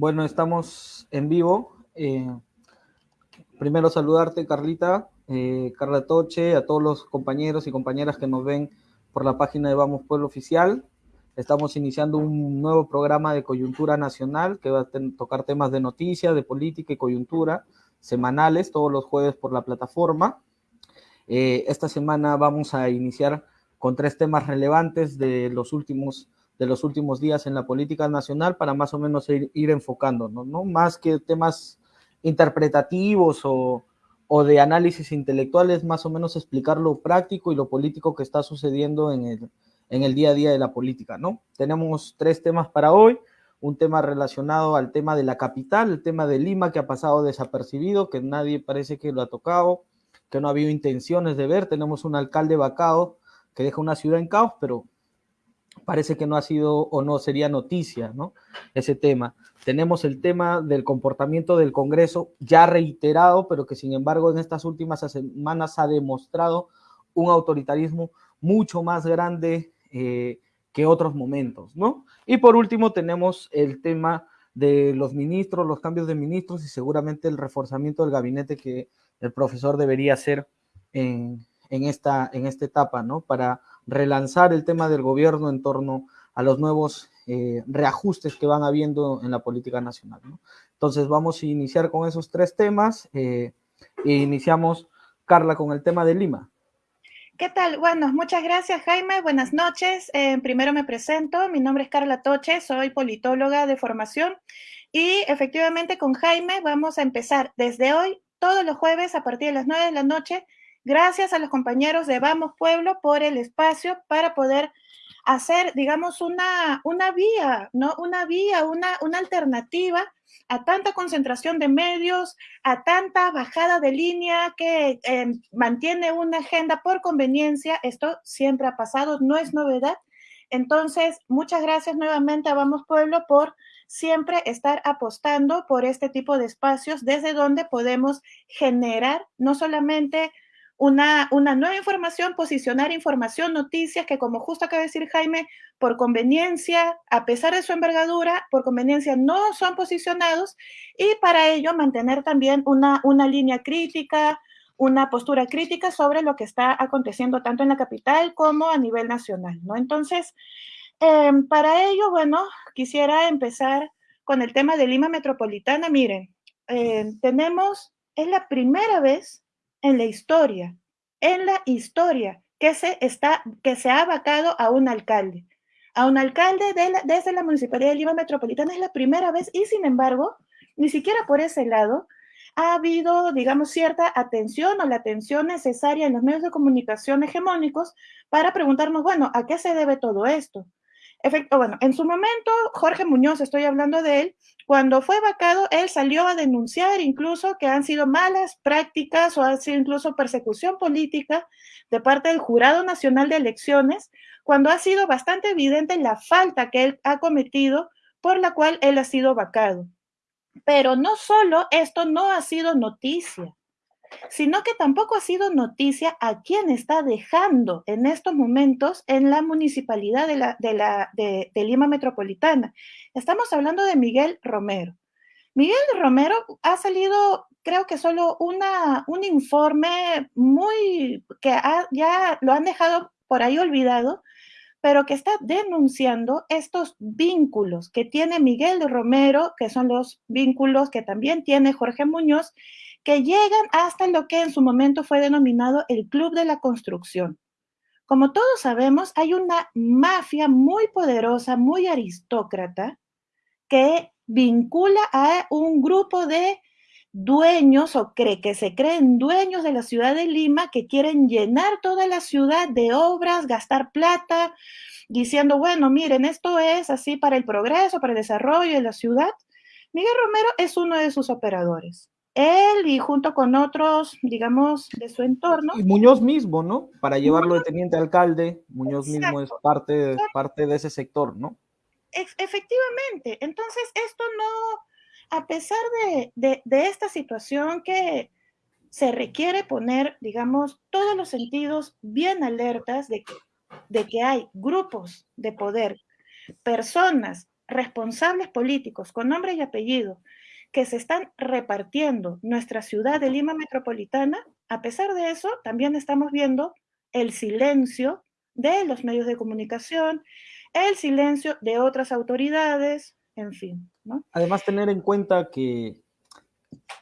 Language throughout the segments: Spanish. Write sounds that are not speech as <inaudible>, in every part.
Bueno, estamos en vivo. Eh, primero saludarte, Carlita, eh, Carla Toche, a todos los compañeros y compañeras que nos ven por la página de Vamos Pueblo Oficial. Estamos iniciando un nuevo programa de coyuntura nacional que va a tocar temas de noticias, de política y coyuntura semanales, todos los jueves por la plataforma. Eh, esta semana vamos a iniciar con tres temas relevantes de los últimos de los últimos días en la política nacional para más o menos ir, ir enfocándonos, ¿no? Más que temas interpretativos o, o, de análisis intelectuales, más o menos explicar lo práctico y lo político que está sucediendo en el, en el día a día de la política, ¿no? Tenemos tres temas para hoy, un tema relacionado al tema de la capital, el tema de Lima que ha pasado desapercibido, que nadie parece que lo ha tocado, que no ha habido intenciones de ver, tenemos un alcalde vacado que deja una ciudad en caos, pero parece que no ha sido o no sería noticia, ¿no? Ese tema. Tenemos el tema del comportamiento del Congreso ya reiterado, pero que sin embargo en estas últimas semanas ha demostrado un autoritarismo mucho más grande eh, que otros momentos, ¿no? Y por último tenemos el tema de los ministros, los cambios de ministros y seguramente el reforzamiento del gabinete que el profesor debería hacer en, en, esta, en esta etapa, ¿no? Para relanzar el tema del gobierno en torno a los nuevos eh, reajustes que van habiendo en la política nacional. Entonces vamos a iniciar con esos tres temas eh, e iniciamos, Carla, con el tema de Lima. ¿Qué tal? Bueno, muchas gracias Jaime, buenas noches. Eh, primero me presento, mi nombre es Carla Toche, soy politóloga de formación y efectivamente con Jaime vamos a empezar desde hoy, todos los jueves a partir de las 9 de la noche, Gracias a los compañeros de Vamos Pueblo por el espacio para poder hacer, digamos, una, una vía, ¿no? Una vía, una, una alternativa a tanta concentración de medios, a tanta bajada de línea que eh, mantiene una agenda por conveniencia. Esto siempre ha pasado, no es novedad. Entonces, muchas gracias nuevamente a Vamos Pueblo por siempre estar apostando por este tipo de espacios desde donde podemos generar no solamente una, nueva información, posicionar información, noticias que como justo acaba de decir Jaime, por conveniencia, a pesar de su envergadura, por conveniencia no son posicionados y para ello mantener también una, una línea crítica, una postura crítica sobre lo que está aconteciendo tanto en la capital como a nivel nacional, ¿no? Entonces, em, para ello, bueno, quisiera empezar con el tema de Lima Metropolitana. Miren, eh, tenemos, es la primera vez en la historia, en la historia que se, está, que se ha vacado a un alcalde. A un alcalde de desde la Municipalidad de Lima Metropolitana es la primera vez y sin embargo, ni siquiera por ese lado ha habido, digamos, cierta atención o la atención necesaria en los medios de comunicación hegemónicos para preguntarnos, bueno, ¿a qué se debe todo esto? Bueno, en su momento, Jorge Muñoz, estoy hablando de él, cuando fue vacado, él salió a denunciar incluso que han sido malas prácticas o ha sido incluso persecución política de parte del Jurado Nacional de Elecciones, cuando ha sido bastante evidente la falta que él ha cometido por la cual él ha sido vacado. Pero no solo esto no ha sido noticia sino que tampoco ha sido noticia a quién está dejando en estos momentos en la municipalidad de, la, de, la, de, Lima Metropolitana. Estamos hablando de Miguel Romero. Miguel Romero ha salido, creo que solo una, un informe muy que ya lo han dejado por ahí olvidado, pero que está denunciando estos vínculos que tiene Miguel Romero, que son los vínculos que también tiene Jorge Muñoz, que llegan hasta lo que en su momento fue denominado el Club de la Construcción. Como todos sabemos, hay una mafia muy poderosa, muy aristócrata, que vincula a un grupo de dueños o cree que se creen dueños de la ciudad de Lima que quieren llenar toda la ciudad de obras, gastar plata, diciendo, bueno, miren, esto es así para el progreso, para el desarrollo de la ciudad. Miguel Romero es uno de sus operadores él y junto con otros, digamos, de su entorno. Y Muñoz mismo, ¿no? Para llevarlo de teniente alcalde, Muñoz mismo es parte, parte de ese sector, ¿no? efectivamente. Entonces, esto no, a pesar de, de, esta situación que se requiere poner, digamos, todos los sentidos bien alertas de que, de que hay grupos de poder, personas responsables políticos con nombre y apellido que se están repartiendo nuestra ciudad de Lima metropolitana, a pesar de eso, también estamos viendo el silencio de los medios de comunicación, el silencio de otras autoridades, en fin. Además, tener en cuenta que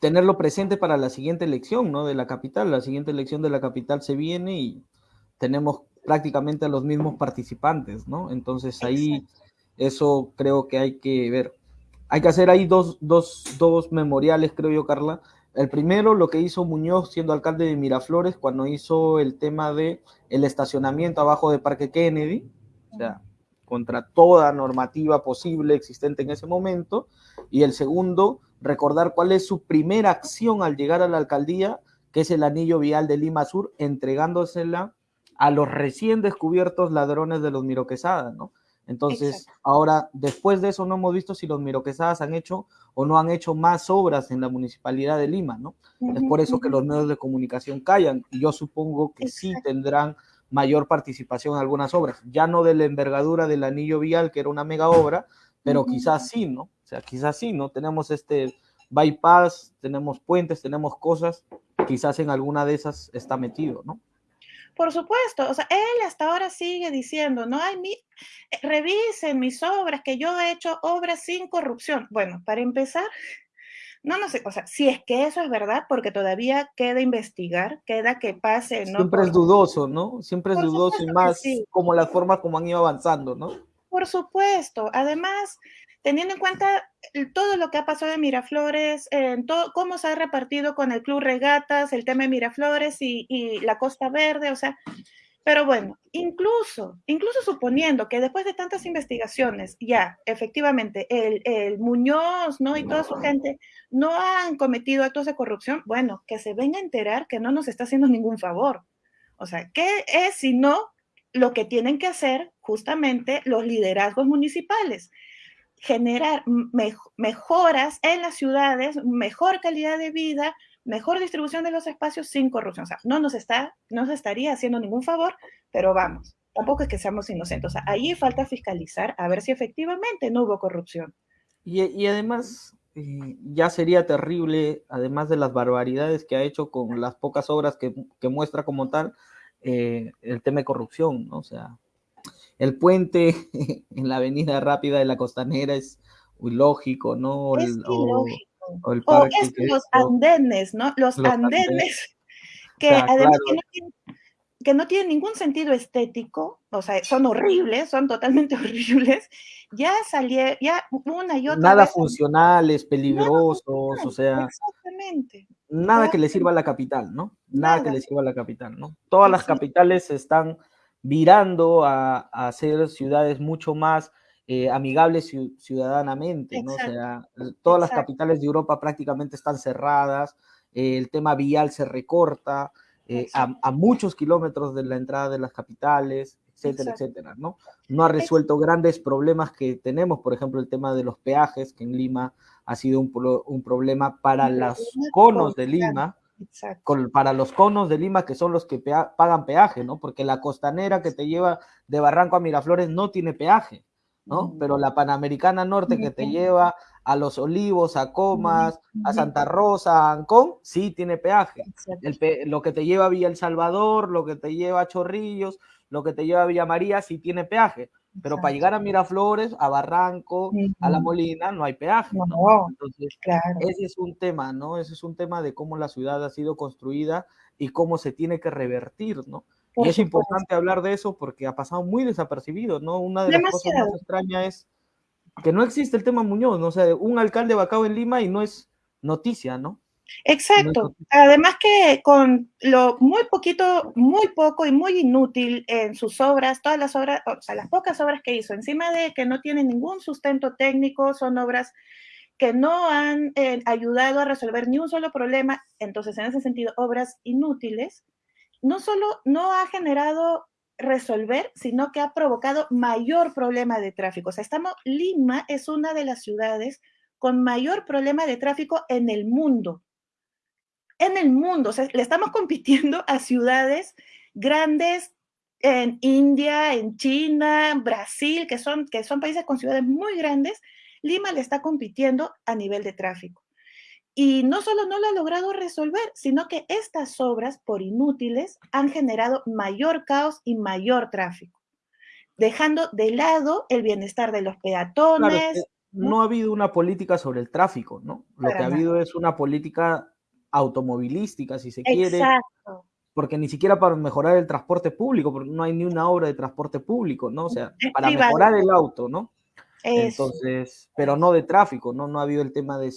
tenerlo presente para la siguiente elección, ¿no? De la capital. La siguiente elección de la capital se viene y tenemos prácticamente a los mismos participantes, ¿no? Entonces ahí eso creo que hay que ver. Hay que hacer ahí dos, dos, dos memoriales, creo yo, Carla. El primero, lo que hizo Muñoz siendo alcalde de Miraflores cuando hizo el tema de el estacionamiento abajo de Parque Kennedy, o sea, contra toda normativa posible existente en ese momento. Y el segundo, recordar cuál es su primera acción al llegar a la alcaldía, que es el anillo vial de Lima Sur, entregándosela a los recién descubiertos ladrones de los Miroquesadas, ¿no? Entonces, ahora, después de eso, no hemos visto si los Miroquesadas han hecho o no han hecho más obras en la municipalidad de Lima, ¿no? es por eso que los medios de comunicación callan, y yo supongo que sí tendrán mayor participación en algunas obras, ya no de la envergadura del anillo vial, que era una mega obra, pero quizás sí, ¿no? O sea, quizás sí, ¿no? Tenemos este bypass, tenemos puentes, tenemos cosas, quizás en alguna de esas está metido, ¿no? Por supuesto, o sea, él hasta ahora sigue diciendo, no hay mi, eh, revisen mis obras, que yo he hecho obras sin corrupción. Bueno, para empezar, no, no sé, o sea, si es que eso es verdad, porque todavía queda investigar, queda que pase, ¿no? Siempre es dudoso, ¿no? Siempre es dudoso y más como la forma como han ido avanzando, ¿no? Por supuesto. Además, teniendo en cuenta todo lo que ha pasado en Miraflores, en todo, cómo se ha repartido con el Club Regatas, el tema de Miraflores y, la Costa Verde, o sea, pero bueno, incluso, incluso suponiendo que después de tantas investigaciones, ya, efectivamente, el, el, Muñoz, ¿no? Y toda su gente no han cometido actos de corrupción, bueno, que se venga a enterar que no nos está haciendo ningún favor. O sea, ¿qué es si no lo que tienen que hacer justamente los liderazgos municipales? Generar mejoras en las ciudades, mejor calidad de vida, mejor distribución de los espacios sin corrupción. O sea, no nos, está, no se estaría haciendo ningún favor, pero vamos, tampoco es que seamos inocentes. O sea, ahí falta fiscalizar a ver si efectivamente no hubo corrupción. Y, además, eh, ya sería terrible, además de las barbaridades que ha hecho con las pocas obras que, muestra como tal, eh, el tema de corrupción, ¿no? O sea, el puente <laughs> en la avenida rápida de la costanera es ilógico, ¿no? Es ilógico. O, el es los andenes, ¿no? Los, andenes, <laughs> que además que, no tienen, ningún sentido estético, o sea, son horribles, son totalmente <laughs> horribles, ya salieron, ya una y otra Nada funcionales, peligrosos, o sea. Exactamente. Nada que le sirva a la capital, ¿no? Nada, que le sirva a la capital, ¿no? Todas las capitales están virando a, a ser ciudades mucho más eh, amigables ciudadanamente, ¿no? O sea, todas las capitales de Europa prácticamente están cerradas, eh, el tema vial se recorta eh, a, muchos kilómetros de la entrada de las capitales, etcétera, etcétera, ¿no? No ha resuelto grandes problemas que tenemos, por ejemplo, el tema de los peajes, que en Lima ha sido un, un problema para los conos de Lima, para los conos de Lima, que son los que pagan peaje, ¿no? Porque la costanera que te lleva de Barranco a Miraflores no tiene peaje, ¿no? Pero la Panamericana Norte que te lleva a Los Olivos, a Comas, a Santa Rosa, a Ancón, sí tiene peaje. lo que te lleva a Villa El Salvador, lo que te lleva a Chorrillos, lo que te lleva a Villa María, sí tiene peaje. Pero para llegar a Miraflores, a Barranco, a La Molina, no hay peaje. ¿no? Entonces, ese es un tema, ¿no? Ese es un tema de cómo la ciudad ha sido construida y cómo se tiene que revertir, ¿no? y es importante hablar de eso porque ha pasado muy desapercibido, ¿no? Una de las cosas más extrañas es que no existe el tema Muñoz, ¿no? O sea, un alcalde vacado en Lima y no es noticia, ¿no? Exacto. Además que con lo muy poquito, muy poco y muy inútil en sus obras, todas las obras, o sea, las pocas obras que hizo, encima de que no tienen ningún sustento técnico, son obras que no han eh, ayudado a resolver ni un solo problema, entonces en ese sentido, obras inútiles, no solo no ha generado resolver, sino que ha provocado mayor problema de tráfico. O sea, estamos, Lima es una de las ciudades con mayor problema de tráfico en el mundo en el mundo. O sea, le estamos compitiendo a ciudades grandes en India, en China, Brasil, que son, que son países con ciudades muy grandes, Lima le está compitiendo a nivel de tráfico. Y no solo no lo ha logrado resolver, sino que estas obras, por inútiles, han generado mayor caos y mayor tráfico, dejando de lado el bienestar de los peatones. ¿no? ha habido una política sobre el tráfico, ¿no? Lo que ha habido es una política automovilística, si se quiere. Exacto. Porque ni siquiera para mejorar el transporte público, porque no hay ni una obra de transporte público, ¿no? O sea, <laughs> para mejorar el auto, ¿no? Entonces, pero no de tráfico, ¿no? No ha habido el tema de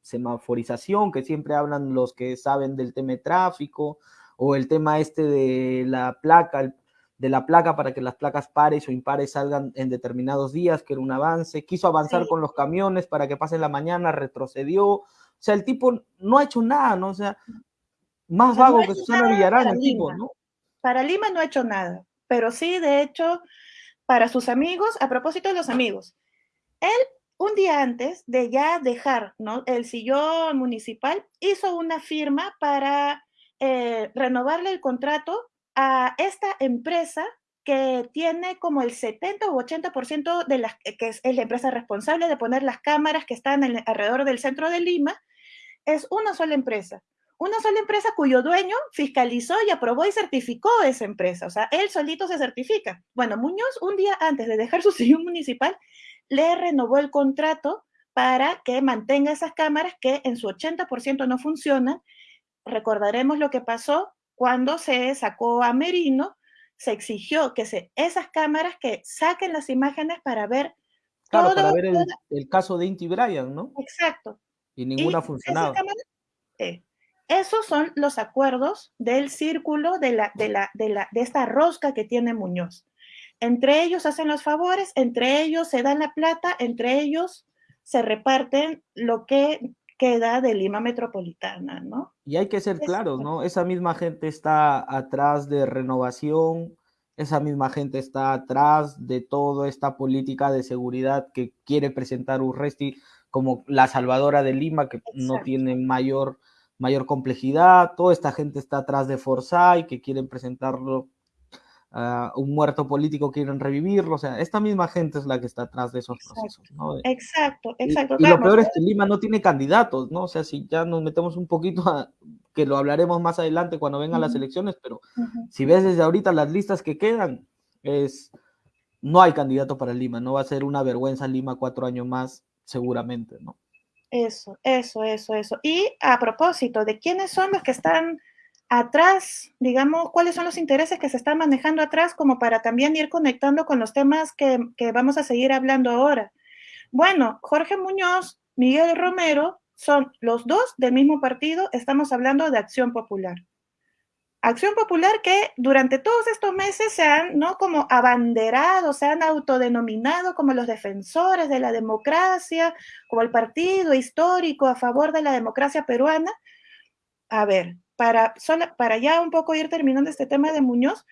semaforización, que siempre hablan los que saben del tema de tráfico, o el tema este de la placa, de la placa para que las placas pares o impares salgan en determinados días, que era un avance. Quiso avanzar con los camiones para que pasen la mañana, retrocedió. O sea, el tipo no ha hecho nada, ¿no? O sea, más vago que Susana Villarán, el tipo, ¿no? Para Lima no ha hecho nada, pero sí, de hecho, para sus amigos, a propósito de los amigos, él un día antes de ya dejar ¿no? el sillón municipal, hizo una firma para eh, renovarle el contrato a esta empresa que tiene como el 70 o 80% de las, que es, la empresa responsable de poner las cámaras que están alrededor del centro de Lima, es una sola empresa. Una sola empresa cuyo dueño fiscalizó y aprobó y certificó esa empresa. O sea, él solito se certifica. Bueno, Muñoz, un día antes de dejar su <laughs> sillón municipal, le renovó el contrato para que mantenga esas cámaras que en su 80% no funcionan. Recordaremos lo que pasó cuando se sacó a Merino, se exigió que se, esas cámaras que saquen las imágenes para ver Claro, para ver el, caso de Inti Bryan, ¿no? Exacto. Y ninguna funcionaba. Eh, esos son los acuerdos del círculo de, la, de, la, de, la, de esta rosca que tiene Muñoz. Entre ellos hacen los favores, entre ellos se dan la plata, entre ellos se reparten lo que queda de Lima Metropolitana, ¿no? Y hay que ser claros, ¿no? Esa misma gente está atrás de renovación, esa misma gente está atrás de toda esta política de seguridad que quiere presentar Urresti como la salvadora de Lima, que no tiene mayor, mayor complejidad. Toda esta gente está atrás de Forsyth, que quieren presentarlo un muerto político quieren revivirlo, o sea, esta misma gente es la que está atrás de esos procesos, ¿no? Exacto, exacto. Y, lo peor es que Lima no tiene candidatos, ¿no? O sea, si ya nos metemos un poquito a, que lo hablaremos más adelante cuando vengan las elecciones, pero si ves desde ahorita las listas que quedan, es, no hay candidato para Lima, no va a ser una vergüenza Lima cuatro años más, seguramente, ¿no? Eso, eso, eso, eso. Y a propósito de quiénes son los que están atrás, digamos, cuáles son los intereses que se están manejando atrás, como para también ir conectando con los temas que, vamos a seguir hablando ahora. Bueno, Jorge Muñoz, Miguel Romero, son los dos del mismo partido, estamos hablando de Acción Popular. Acción Popular que durante todos estos meses se han, ¿no? Como abanderado, se han autodenominado como los defensores de la democracia, como el partido histórico a favor de la democracia peruana. A ver, para, para ya un poco ir terminando este tema de Muñoz,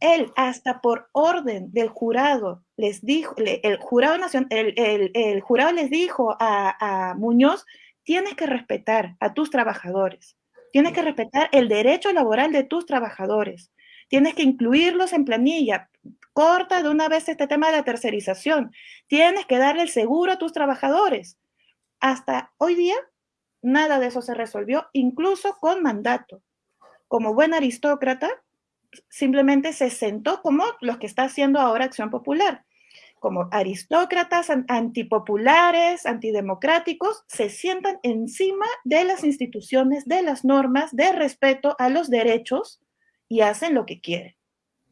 él hasta por orden del jurado les dijo, el jurado, el, el, jurado les dijo a, a, Muñoz, tienes que respetar a tus trabajadores, tienes que respetar el derecho laboral de tus trabajadores, tienes que incluirlos en planilla, corta de una vez este tema de la tercerización, tienes que darle el seguro a tus trabajadores. Hasta hoy día Nada de eso se resolvió, incluso con mandato. Como buen aristócrata, simplemente se sentó como los que está haciendo ahora Acción Popular. Como aristócratas antipopulares, antidemocráticos, se sientan encima de las instituciones, de las normas, de respeto a los derechos y hacen lo que quieren.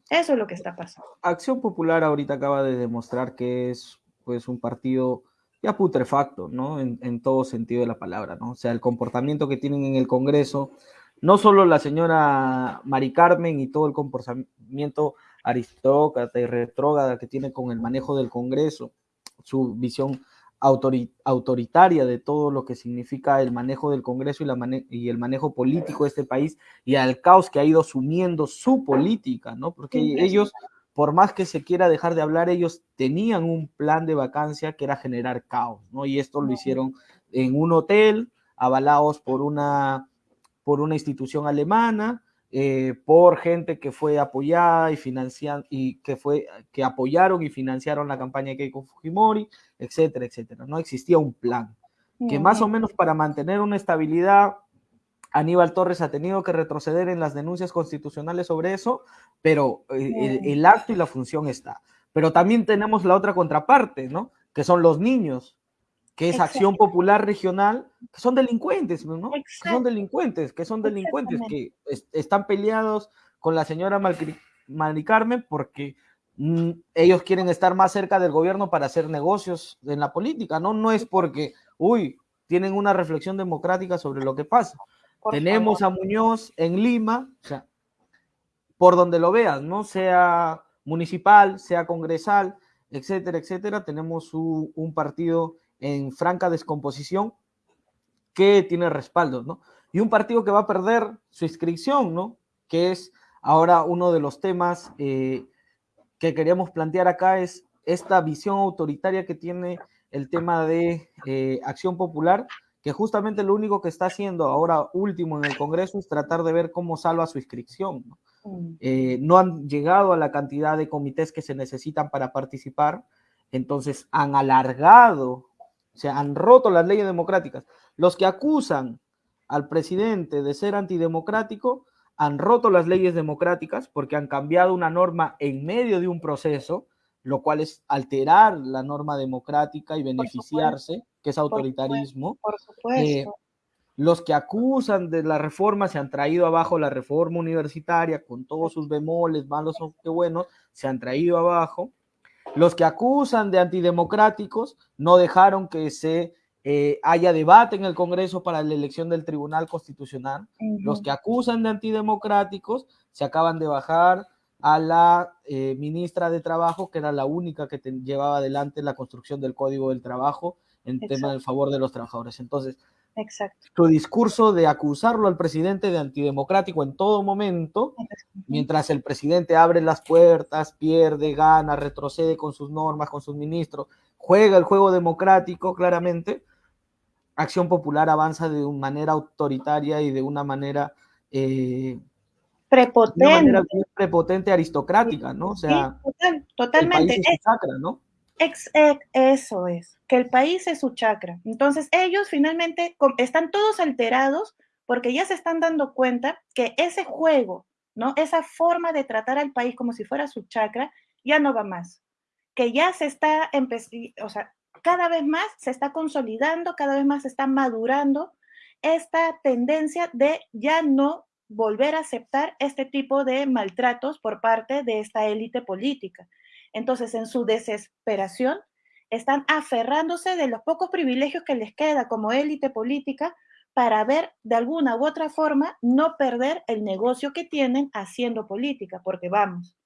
Eso es lo que está pasando. Acción Popular ahorita acaba de demostrar que es pues un partido ya putrefacto, ¿no? En, todo sentido de la palabra, ¿no? O sea, el comportamiento que tienen en el Congreso, no solo la señora Mari Carmen y todo el comportamiento aristócrata y retrógrada que tiene con el manejo del Congreso, su visión autoritaria de todo lo que significa el manejo del Congreso y, la y, el manejo político de este país y al caos que ha ido sumiendo su política, ¿no? Porque ellos por más que se quiera dejar de hablar, ellos tenían un plan de vacancia que era generar caos, ¿no? Y esto lo hicieron en un hotel, avalados por una, por una institución alemana, eh, por gente que fue apoyada y financiada y que fue que apoyaron y financiaron la campaña de Keiko Fujimori, etcétera, etcétera. No existía un plan que más o menos para mantener una estabilidad Aníbal Torres ha tenido que retroceder en las denuncias constitucionales sobre eso, pero eh, el, acto y la función está. Pero también tenemos la otra contraparte, ¿no? Que son los niños, que es Acción Popular Regional, que son delincuentes, ¿no? Que son delincuentes, que son delincuentes, que están peleados con la señora Mari Carmen porque mm, ellos quieren estar más cerca del gobierno para hacer negocios en la política, ¿no? No es porque, uy, tienen una reflexión democrática sobre lo que pasa. Tenemos a Muñoz en Lima, o sea, por donde lo veas, ¿no? Sea municipal, sea congresal, etcétera, etcétera. Tenemos un partido en franca descomposición que tiene respaldo, ¿no? Y un partido que va a perder su inscripción, ¿no? Que es ahora uno de los temas eh, que queríamos plantear acá, es esta visión autoritaria que tiene el tema de eh, acción popular que justamente lo único que está haciendo ahora último en el Congreso es tratar de ver cómo salva su inscripción. ¿no? Mm. Eh, no han llegado a la cantidad de comités que se necesitan para participar, entonces han alargado, o sea, han roto las leyes democráticas. Los que acusan al presidente de ser antidemocrático han roto las leyes democráticas porque han cambiado una norma en medio de un proceso lo cual es alterar la norma democrática y beneficiarse, que es autoritarismo. Por eh, supuesto. los que acusan de la reforma se han traído abajo la reforma universitaria con todos sus bemoles, malos o qué buenos, se han traído abajo. Los que acusan de antidemocráticos no dejaron que se eh, haya debate en el Congreso para la elección del Tribunal Constitucional. Los que acusan de antidemocráticos se acaban de bajar a la eh, ministra de Trabajo, que era la única que llevaba adelante la construcción del Código del Trabajo en tema del favor de los trabajadores. Entonces, Exacto. su discurso de acusarlo al presidente de antidemocrático en todo momento, mientras el presidente abre las puertas, pierde, gana, retrocede con sus normas, con sus ministros, juega el juego democrático claramente, Acción Popular avanza de una manera autoritaria y de una manera... Eh, prepotente. prepotente aristocrática, ¿no? O sea, totalmente. es su chakra, ¿no? Eso es, que el país es su chakra. Entonces, ellos finalmente están todos alterados porque ya se están dando cuenta que ese juego, ¿no? Esa forma de tratar al país como si fuera su chakra, ya no va más. Que ya se está o sea, cada vez más se está consolidando, cada vez más se está madurando esta tendencia de ya no volver a aceptar este tipo de maltratos por parte de esta élite política. Entonces, en su desesperación, están aferrándose de los pocos privilegios que les queda como élite política para ver de alguna u otra forma no perder el negocio que tienen haciendo política, porque vamos,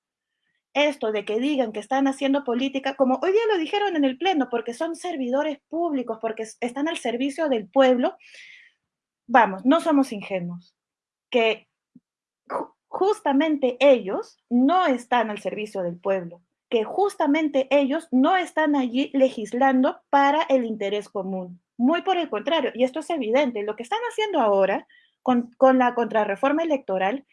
esto de que digan que están haciendo política, como hoy día lo dijeron en el Pleno, porque son servidores públicos, porque están al servicio del pueblo, vamos, no somos ingenuos que justamente ellos no están al servicio del pueblo, que justamente ellos no están allí legislando para el interés común. Muy por el contrario, y esto es evidente, lo que están haciendo ahora con, la contrarreforma electoral,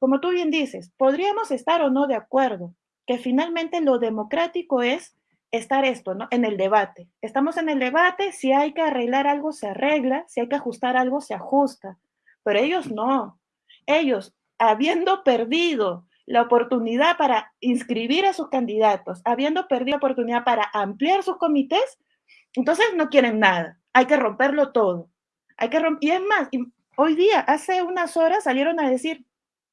como tú bien dices, podríamos estar o no de acuerdo, que finalmente lo democrático es estar esto, ¿no? En el debate. Estamos en el debate, si hay que arreglar algo, se arregla, si hay que ajustar algo, se ajusta pero ellos no. Ellos, habiendo perdido la oportunidad para inscribir a sus candidatos, habiendo perdido la oportunidad para ampliar sus comités, entonces no quieren nada. Hay que romperlo todo. Hay que y es más, hoy día, hace unas horas salieron a decir,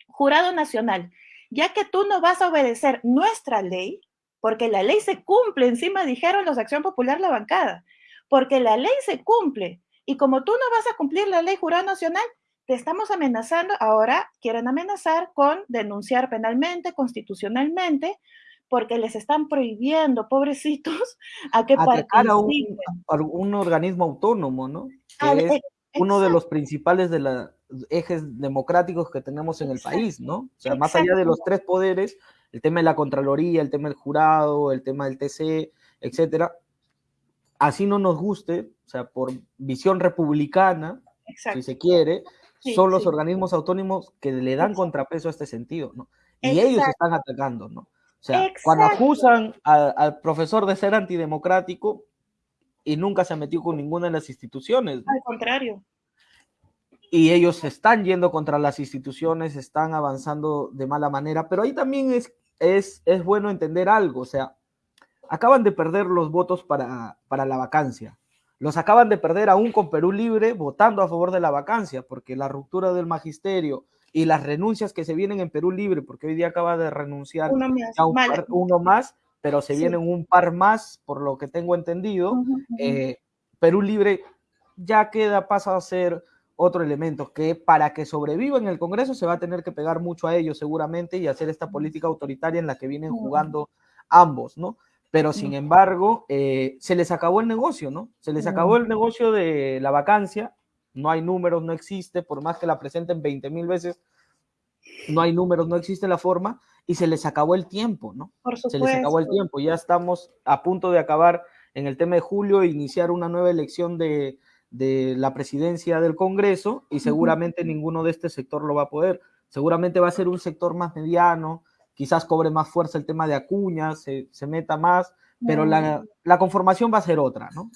jurado nacional, ya que tú no vas a obedecer nuestra ley, porque la ley se cumple, encima dijeron los Acción Popular la bancada, porque la ley se cumple. Y como tú no vas a cumplir la ley jurado nacional, te estamos amenazando, ahora quieren amenazar con denunciar penalmente, constitucionalmente, porque les están prohibiendo, pobrecitos, a que participen. A un, organismo autónomo, ¿no? es uno de los principales de los ejes democráticos que tenemos en el país, ¿no? O sea, más allá de los tres poderes, el tema de la Contraloría, el tema del jurado, el tema del TC, etcétera, así no nos guste, o sea, por visión republicana, si se quiere, son los organismos autónomos que le dan contrapeso a este sentido, ¿no? Y ellos están atacando, ¿no? O sea, cuando acusan al profesor de ser antidemocrático y nunca se ha metido con ninguna de las instituciones. Al contrario. Y ellos están yendo contra las instituciones, están avanzando de mala manera, pero ahí también es, es, es bueno entender algo, o sea, acaban de perder los votos para, para la vacancia. Los acaban de perder aún con Perú Libre votando a favor de la vacancia, porque la ruptura del magisterio y las renuncias que se vienen en Perú Libre, porque hoy día acaba de renunciar uno más, uno más pero se vienen un par más, por lo que tengo entendido. Eh, Perú Libre ya queda, pasa a ser otro elemento que para que sobreviva en el Congreso se va a tener que pegar mucho a ellos seguramente y hacer esta política autoritaria en la que vienen jugando ambos, ¿no? Pero sin embargo, eh, se les acabó el negocio, ¿no? Se les acabó el negocio de la vacancia, no hay números, no existe, por más que la presenten 20 mil veces, no hay números, no existe la forma, y se les acabó el tiempo, ¿no? Por se les acabó el tiempo, ya estamos a punto de acabar en el tema de julio, iniciar una nueva elección de, la presidencia del Congreso, y seguramente ninguno de este sector lo va a poder. Seguramente va a ser un sector más mediano, quizás cobre más fuerza el tema de Acuña, se, meta más, pero la, la, conformación va a ser otra, ¿no?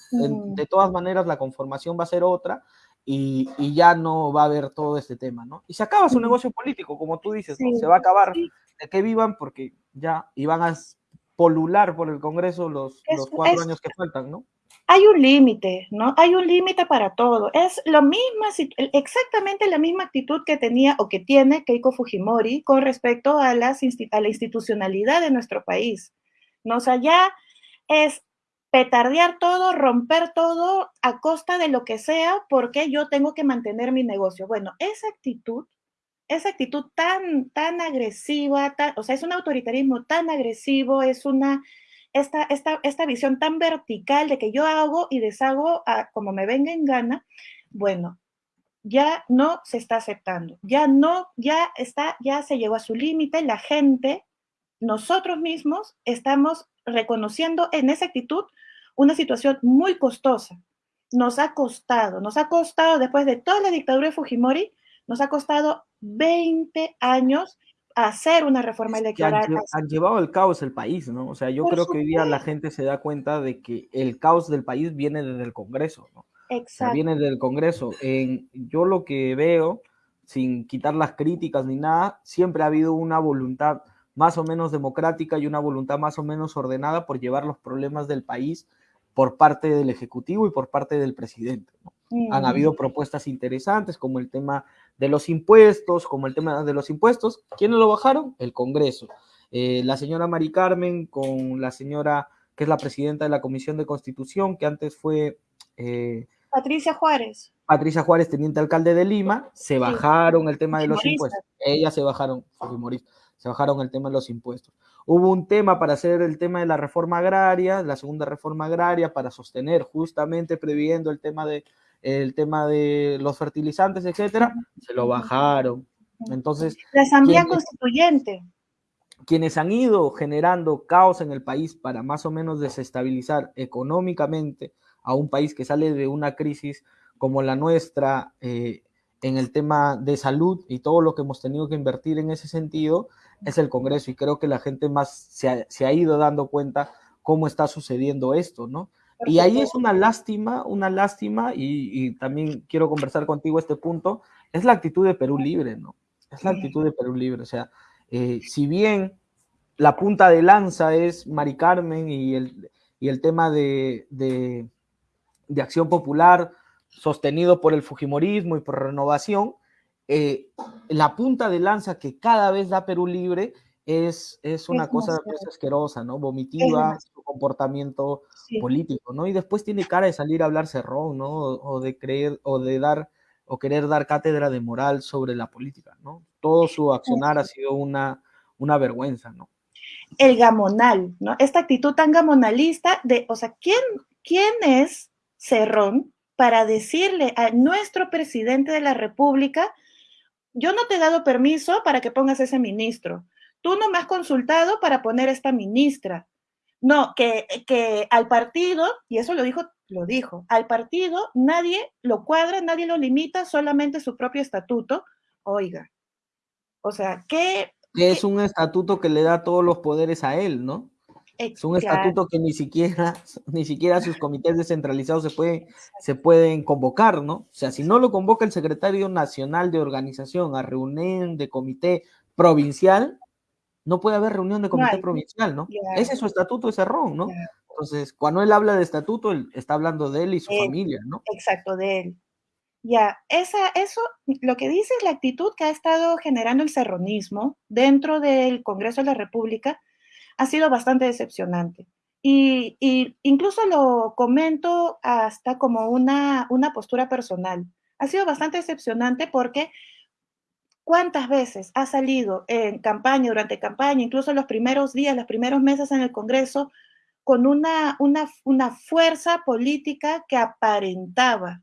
De, todas maneras, la conformación va a ser otra y, y, ya no va a haber todo este tema, ¿no? Y se acaba su negocio político, como tú dices, se va a acabar de que vivan porque ya iban a polular por el Congreso los, los cuatro años que faltan, ¿no? Hay un límite, ¿no? Hay un límite para todo. Es lo mismo, exactamente la misma actitud que tenía o que tiene Keiko Fujimori con respecto a, la institucionalidad de nuestro país. ¿no? O sea, ya es petardear todo, romper todo a costa de lo que sea, porque yo tengo que mantener mi negocio. Bueno, esa actitud, esa actitud tan, tan agresiva, o sea, es un autoritarismo tan agresivo, es una esta, esta, esta visión tan vertical de que yo hago y deshago como me venga en gana, bueno, ya no se está aceptando, ya no, ya está, ya se llegó a su límite, la gente, nosotros mismos estamos reconociendo en esa actitud una situación muy costosa. Nos ha costado, nos ha costado después de toda la dictadura de Fujimori, nos ha costado 20 años hacer una reforma electoral. Han, llevado el caos el país, ¿no? O sea, yo creo que hoy día la gente se da cuenta de que el caos del país viene desde el Congreso, ¿no? Exacto. viene del Congreso. En, yo lo que veo, sin quitar las críticas ni nada, siempre ha habido una voluntad más o menos democrática y una voluntad más o menos ordenada por llevar los problemas del país por parte del Ejecutivo y por parte del presidente. ¿no? Han habido propuestas interesantes como el tema de los impuestos, como el tema de los impuestos. ¿Quiénes lo bajaron? El Congreso. Eh, la señora Mari Carmen con la señora que es la presidenta de la Comisión de Constitución, que antes fue... Eh, Patricia Juárez. Patricia Juárez, teniente alcalde de Lima, se bajaron el tema de los impuestos. Ellas se bajaron, se bajaron el tema de los impuestos. Hubo un tema para hacer el tema de la reforma agraria, la segunda reforma agraria, para sostener justamente previendo el tema de el tema de los fertilizantes, etcétera, se lo bajaron. Entonces, la Asamblea Constituyente. Quienes han ido generando caos en el país para más o menos desestabilizar económicamente a un país que sale de una crisis como la nuestra eh, en el tema de salud y todo lo que hemos tenido que invertir en ese sentido, es el Congreso. Y creo que la gente más se ha, se ha ido dando cuenta cómo está sucediendo esto, ¿no? Y ahí es una lástima, una lástima, y, también quiero conversar contigo este punto, es la actitud de Perú Libre, ¿no? Es la actitud de Perú Libre, o sea, eh, si bien la punta de lanza es Mari Carmen y el, y el tema de, de, de, acción popular sostenido por el Fujimorismo y por renovación, eh, la punta de lanza que cada vez da Perú Libre es, es una cosa asquerosa, ¿no? Vomitiva, su comportamiento político, ¿no? Y después tiene cara de salir a hablar cerrón, ¿no? O, de creer, o de dar, o querer dar cátedra de moral sobre la política, ¿no? Todo su accionar ha sido una, una vergüenza, ¿no? El gamonal, ¿no? Esta actitud tan gamonalista de, o sea, ¿quién, quién es Cerrón para decirle a nuestro presidente de la República, yo no te he dado permiso para que pongas ese ministro? Tú no me has consultado para poner esta ministra. No, que, que al partido, y eso lo dijo, lo dijo, al partido nadie lo cuadra, nadie lo limita, solamente su propio estatuto. Oiga, o sea, ¿qué? Es un estatuto que le da todos los poderes a él, ¿no? Es un estatuto que ni siquiera, <laughs> ni siquiera sus comités descentralizados se pueden, se pueden convocar, ¿no? O sea, si no lo convoca el secretario nacional de organización a reunión de comité provincial, no puede haber reunión de comité provincial, ¿no? Ese es su estatuto, ese ron, ¿no? Entonces, cuando él habla de estatuto, él está hablando de él y su familia, ¿no? Exacto, de él. Ya, esa, eso, lo que dice es la actitud que ha estado generando el serronismo dentro del Congreso de la República ha sido bastante decepcionante. Y, incluso lo comento hasta como una, una postura personal. Ha sido bastante decepcionante porque ¿Cuántas veces ha salido en campaña, durante campaña, incluso los primeros días, los primeros meses en el Congreso, con una, una, fuerza política que aparentaba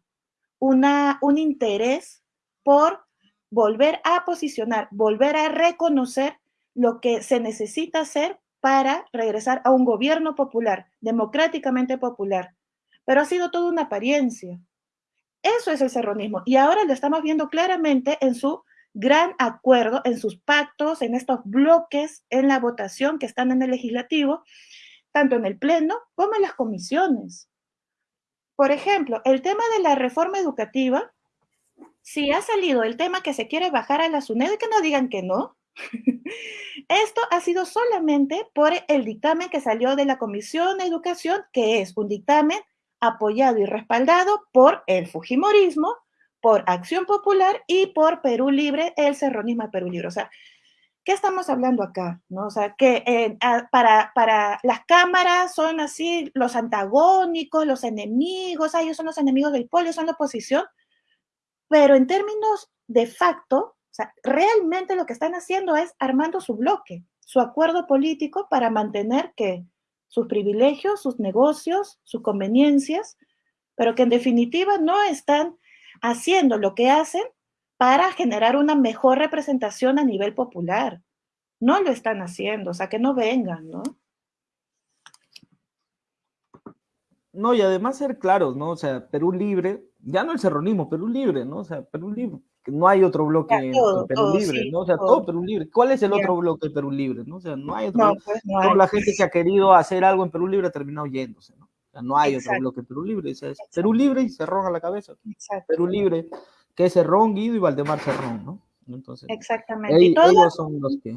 una, un interés por volver a posicionar, volver a reconocer lo que se necesita hacer para regresar a un gobierno popular, democráticamente popular. Pero ha sido toda una apariencia. Eso es el serronismo. Y ahora lo estamos viendo claramente en su gran acuerdo en sus pactos, en estos bloques, en la votación que están en el legislativo, tanto en el Pleno como en las comisiones. Por ejemplo, el tema de la reforma educativa, si ha salido el tema que se quiere bajar a la SUNED, que no digan que no. <laughs> Esto ha sido solamente por el dictamen que salió de la Comisión de Educación, que es un dictamen apoyado y respaldado por el Fujimorismo, por Acción Popular y por Perú Libre, el serronismo de Perú Libre. O sea, ¿qué estamos hablando acá? ¿No? O sea, que eh, para, para las cámaras son así los antagónicos, los enemigos, ellos son los enemigos del pueblo, son la oposición, pero en términos de facto, o sea, realmente lo que están haciendo es armando su bloque, su acuerdo político para mantener que sus privilegios, sus negocios, sus conveniencias, pero que en definitiva no están haciendo lo que hacen para generar una mejor representación a nivel popular. No lo están haciendo, o sea, que no vengan, ¿no? No, y además ser claros, ¿no? O sea, Perú libre, ya no el serronismo, Perú libre, ¿no? O sea, Perú libre, no hay otro bloque en Perú libre, ¿no? O sea, todo. Perú libre. ¿Cuál es el otro bloque de Perú libre, no? O sea, no hay otro. Pues, Toda la gente que ha querido hacer algo en Perú libre ha terminado yéndose, ¿no? No hay otro bloque Perú Libre. Es Perú Libre y Cerrón a la cabeza. Perú Libre, que es Cerrón, Guido y Valdemar Cerrón, ¿no? Entonces, Exactamente. y ellos son los que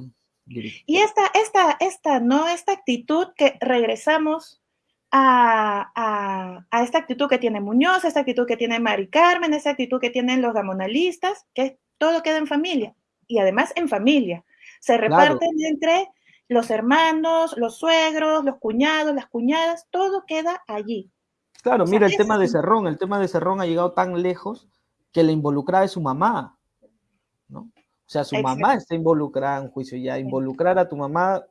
Y esta, esta, esta, ¿no? Esta actitud que regresamos a, a, a, esta actitud que tiene Muñoz, esta actitud que tiene Mari Carmen, esta actitud que tienen los gamonalistas, que todo queda en familia. Y además en familia. Se reparten entre los hermanos, los suegros, los cuñados, las cuñadas, todo queda allí. Claro, mira el tema de Cerrón, el tema de Cerrón ha llegado tan lejos que la involucrada es su mamá, ¿no? O sea, su mamá está involucrada en juicio ya, involucrar a tu mamá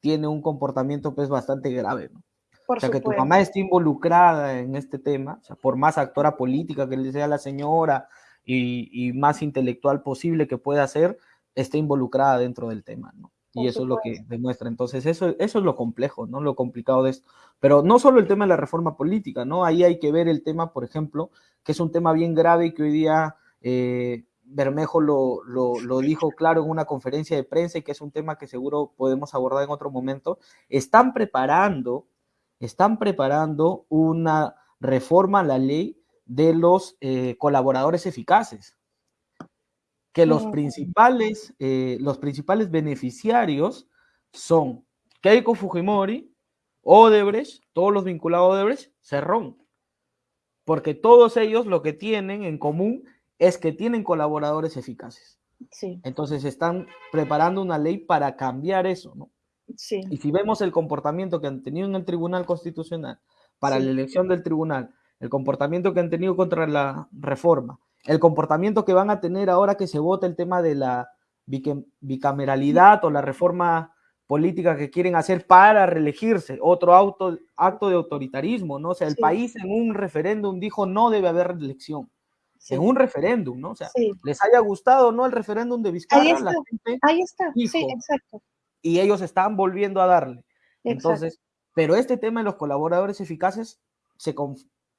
tiene un comportamiento pues bastante grave, ¿no? o sea, que tu mamá esté involucrada en este tema, o sea, por más actora política que le sea la señora y, y más intelectual posible que pueda ser, esté involucrada dentro del tema, ¿no? Y eso es lo que demuestra. Entonces, eso, eso es lo complejo, ¿no? Lo complicado de esto. Pero no solo el tema de la reforma política, ¿no? Ahí hay que ver el tema, por ejemplo, que es un tema bien grave y que hoy día eh, Bermejo lo, lo, lo, dijo claro en una conferencia de prensa y que es un tema que seguro podemos abordar en otro momento. Están preparando, están preparando una reforma a la ley de los eh, colaboradores eficaces que los principales, eh, los principales beneficiarios son Keiko Fujimori, Odebrecht, todos los vinculados a Odebrecht, Cerrón. Porque todos ellos lo que tienen en común es que tienen colaboradores eficaces. Sí. Entonces están preparando una ley para cambiar eso, ¿no? Sí. Y si vemos el comportamiento que han tenido en el Tribunal Constitucional para la elección del tribunal, el comportamiento que han tenido contra la reforma, el comportamiento que van a tener ahora que se vota el tema de la bicameralidad o la reforma política que quieren hacer para reelegirse, otro auto, acto de autoritarismo, ¿no? O sea, el país en un referéndum dijo no debe haber reelección. En un referéndum, ¿no? O sea, les haya gustado o no el referéndum de Vizcarra, ahí está, ahí está. sí, exacto. Y ellos están volviendo a darle. Entonces, Pero este tema de los colaboradores eficaces se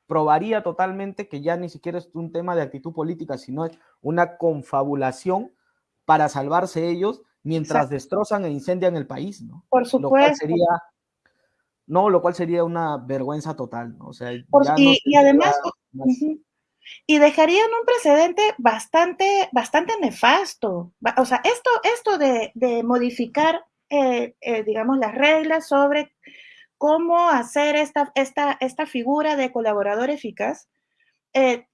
comprobaría totalmente que ya ni siquiera es un tema de actitud política, sino es una confabulación para salvarse ellos mientras destrozan e incendian el país, ¿no? Por supuesto. sería, no, lo cual sería una vergüenza total, ¿no? O sea, y, además, y dejarían un precedente bastante, bastante nefasto. O sea, esto, esto de, modificar, eh, eh, digamos, las reglas sobre cómo hacer esta, esta, esta figura de colaborador eficaz, eh,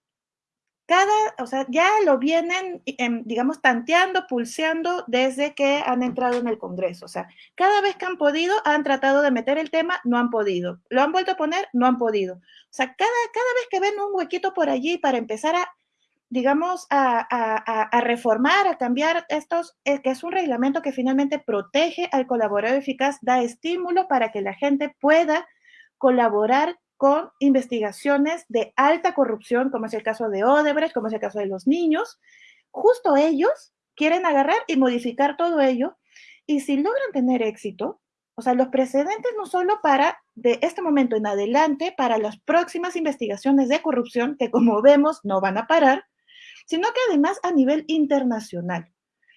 cada, o sea, ya lo vienen, em, digamos, tanteando, pulseando desde que han entrado en el Congreso. O sea, cada vez que han podido, han tratado de meter el tema, no han podido. Lo han vuelto a poner, no han podido. O sea, cada, cada vez que ven un huequito por allí para empezar a, digamos, a, reformar, a cambiar estos, eh, que es un reglamento que finalmente protege al colaborador eficaz, da estímulo para que la gente pueda colaborar con investigaciones de alta corrupción, como es el caso de Odebrecht, como es el caso de los niños. Justo ellos quieren agarrar y modificar todo ello. Y si logran tener éxito, o sea, los precedentes no solo para de este momento en adelante, para las próximas investigaciones de corrupción, que como vemos no van a parar, sino que además a nivel internacional.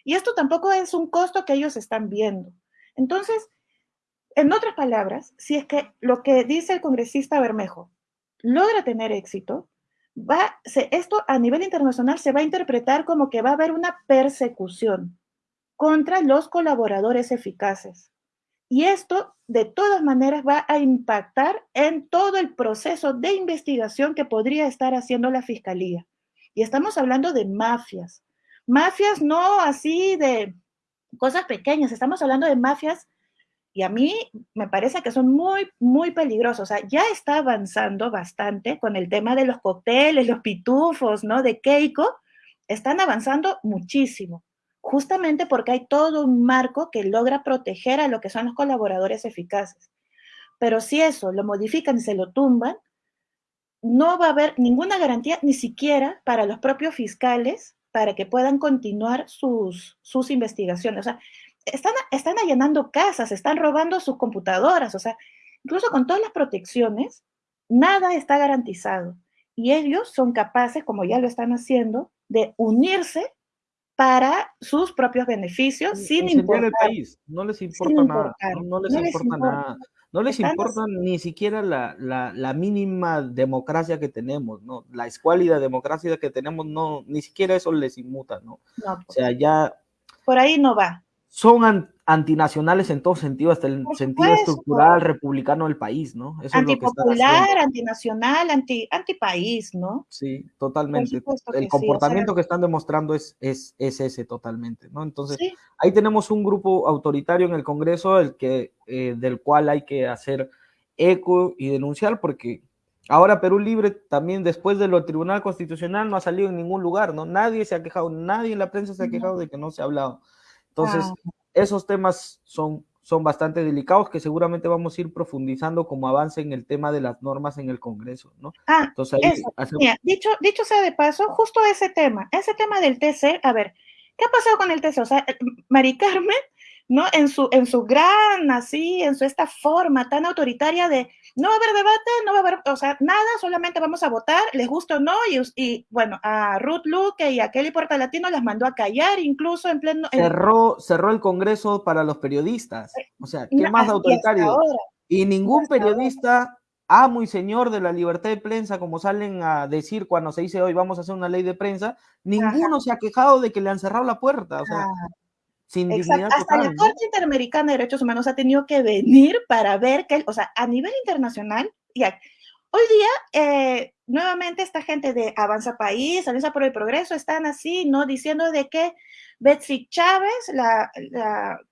Y esto tampoco es un costo que ellos están viendo. Entonces, en otras palabras, si es que lo que dice el congresista Bermejo logra tener éxito, va, esto a nivel internacional se va a interpretar como que va a haber una persecución contra los colaboradores eficaces. Y esto, de todas maneras, va a impactar en todo el proceso de investigación que podría estar haciendo la Fiscalía. Y estamos hablando de mafias. Mafias no así de cosas pequeñas, estamos hablando de mafias y a mí me parece que son muy, muy peligrosos. O sea, ya está avanzando bastante con el tema de los cócteles, los pitufos, ¿no? De Keiko. Están avanzando muchísimo, justamente porque hay todo un marco que logra proteger a lo que son los colaboradores eficaces. Pero si eso lo modifican y se lo tumban, no va a haber ninguna garantía, ni siquiera para los propios fiscales, para que puedan continuar sus, sus investigaciones. O sea, están, están allanando casas, están robando sus computadoras, o sea, incluso con todas las protecciones, nada está garantizado. Y ellos son capaces, como ya lo están haciendo, de unirse para sus propios beneficios sin importar. el país, no les importa nada, no, les, importa, nada. No les importa ni siquiera la, la, mínima democracia que tenemos, ¿no? La escuálida democracia que tenemos, no, ni siquiera eso les inmuta, ¿no? no o sea, ya... Por ahí no va son antinacionales en todo sentido, hasta el sentido estructural republicano del país, ¿no? Eso Antipopular, antinacional, anti, antipaís, ¿no? Sí, totalmente. El comportamiento que están demostrando es, es, es, ese totalmente, ¿no? Entonces, ahí tenemos un grupo autoritario en el Congreso el que, eh, del cual hay que hacer eco y denunciar porque ahora Perú Libre también después de lo Tribunal Constitucional no ha salido en ningún lugar, ¿no? Nadie se ha quejado, nadie en la prensa se ha quejado de que no se ha hablado. Entonces, esos temas son, son bastante delicados que seguramente vamos a ir profundizando como avance en el tema de las normas en el Congreso, ¿no? Ah, Entonces, dicho, dicho sea de paso, justo ese tema, ese tema del TC, a ver, ¿qué ha pasado con el TC? O sea, Mari Carmen ¿no? En su, en su gran, así, en su esta forma tan autoritaria de no va a haber debate, no va a haber, o sea, nada, solamente vamos a votar, les gusta o no, y, y bueno, a Ruth Luque y a Kelly Latino las mandó a callar, incluso en pleno... Cerró, cerró el Congreso para los periodistas, eh, o sea, ¿qué más autoritario? Y ningún periodista amo y señor de la libertad de prensa, como salen a decir cuando se dice hoy vamos a hacer una ley de prensa, ninguno se ha quejado de que le han cerrado la puerta. O sea, hasta la Corte Interamericana de Derechos Humanos ha tenido que venir para ver que, o sea, a nivel internacional, ya, hoy día, eh, nuevamente esta gente de Avanza País, Alianza por el Progreso, están así, ¿no? Diciendo de que Betsy Chávez, la,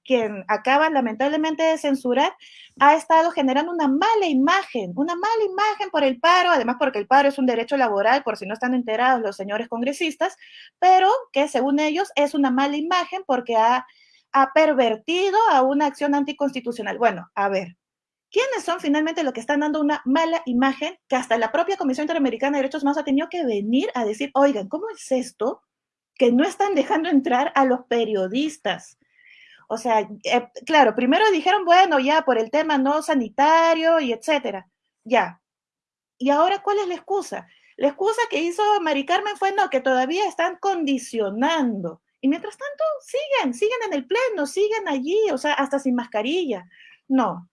quien acaba lamentablemente de censurar, ha estado generando una mala imagen, una mala imagen por el paro, además porque el paro es un derecho laboral, por si no están enterados los señores congresistas, pero que según ellos es una mala imagen porque ha, ha pervertido a una acción anticonstitucional. Bueno, a ver, ¿Quiénes son finalmente los que están dando una mala imagen que hasta la propia Comisión Interamericana de Derechos Humanos ha tenido que venir a decir, oigan, ¿cómo es esto? que no están dejando entrar a los periodistas. O sea, eh, claro, primero dijeron, bueno, ya por el tema no sanitario y etcétera, ya. ¿Y ahora cuál es la excusa? La excusa que hizo Mari Carmen fue no, que todavía están condicionando. Y mientras tanto, siguen, siguen en el pleno, siguen allí, o sea, hasta sin mascarilla. No.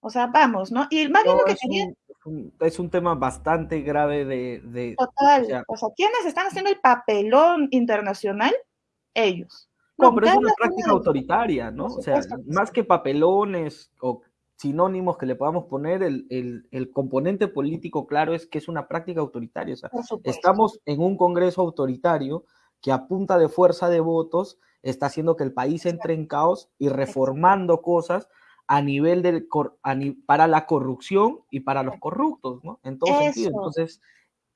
O sea, vamos, ¿no? Y más bien lo que es Un, es un tema bastante grave de... Total. O sea, o sea, ¿quiénes están haciendo el papelón internacional? Ellos. No, pero es una práctica autoritaria, ¿no? O sea, más que papelones o sinónimos que le podamos poner, el, el, componente político claro es que es una práctica autoritaria. O sea, estamos en un Congreso autoritario que a punta de fuerza de votos está haciendo que el país entre en caos y reformando cosas a nivel del, para la corrupción y para los corruptos, ¿no? En todo sentido. Entonces,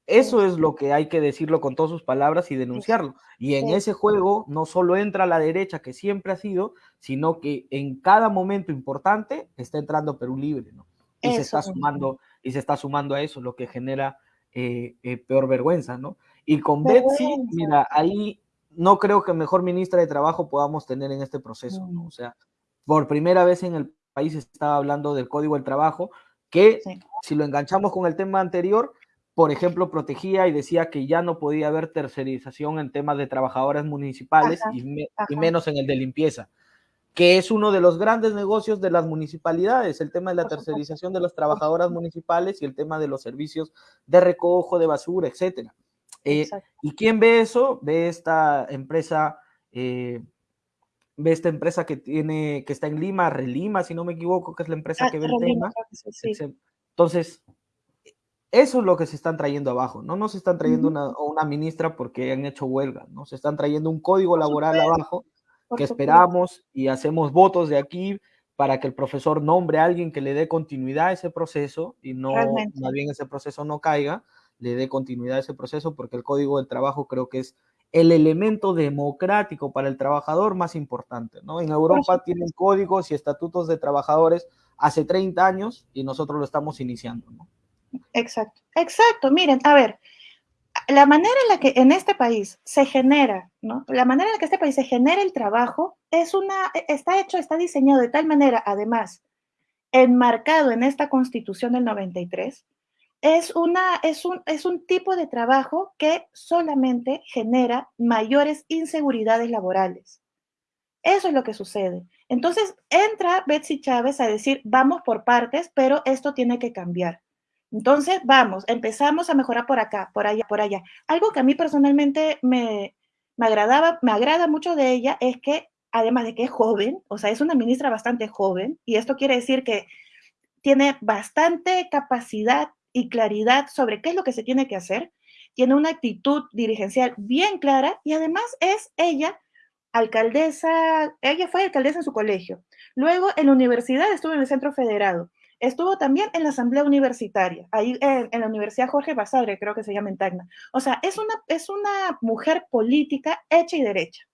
eso es lo que hay que decirlo con todas sus palabras y denunciarlo. Y en ese juego no solo entra la derecha, que siempre ha sido, sino que en cada momento importante está entrando Perú Libre, ¿no? Y se está sumando, y se está sumando a eso, lo que genera eh, eh, peor vergüenza, ¿no? Y con Betsy, mira, ahí no creo que mejor ministra de Trabajo podamos tener en este proceso, ¿no? O sea, por primera vez en el país estaba hablando del Código del Trabajo, que si lo enganchamos con el tema anterior, por ejemplo, protegía y decía que ya no podía haber tercerización en temas de trabajadores municipales y, menos en el de limpieza, que es uno de los grandes negocios de las municipalidades, el tema de la tercerización de las trabajadoras municipales y el tema de los servicios de recojo de basura, etcétera. Eh, ¿Y quién ve eso? Ve esta empresa, eh, ve esta empresa que tiene, que está en Lima, Relima, si no me equivoco, que es la empresa ah, que ve el tema. Entonces, eso es lo que se están trayendo abajo, no nos están trayendo una, una, ministra porque han hecho huelga, ¿no? Se están trayendo un código laboral abajo que esperamos y hacemos votos de aquí para que el profesor nombre a alguien que le dé continuidad a ese proceso y no, más bien ese proceso no caiga, le dé continuidad a ese proceso porque el código del trabajo creo que es el elemento democrático para el trabajador más importante, ¿no? En Europa tienen códigos y estatutos de trabajadores hace 30 años y nosotros lo estamos iniciando, ¿no? Exacto, exacto. Miren, a ver, la manera en la que en este país se genera, ¿no? La manera en la que este país se genera el trabajo es una, está hecho, está diseñado de tal manera, además, enmarcado en esta constitución del 93, es, una, es, un, es un tipo de trabajo que solamente genera mayores inseguridades laborales. Eso es lo que sucede. Entonces entra Betsy Chávez a decir, vamos por partes, pero esto tiene que cambiar. Entonces, vamos, empezamos a mejorar por acá, por allá, por allá. Algo que a mí personalmente me, me agradaba, me agrada mucho de ella es que, además de que es joven, o sea, es una ministra bastante joven, y esto quiere decir que tiene bastante capacidad y claridad sobre qué es lo que se tiene que hacer, tiene una actitud dirigencial bien clara y además es ella alcaldesa, ella fue alcaldesa en su colegio. Luego en la universidad estuvo en el Centro Federado. Estuvo también en la Asamblea Universitaria, ahí en, la Universidad Jorge Basadre, creo que se llama en Tacna. O sea, es una, es una mujer política hecha y derecha.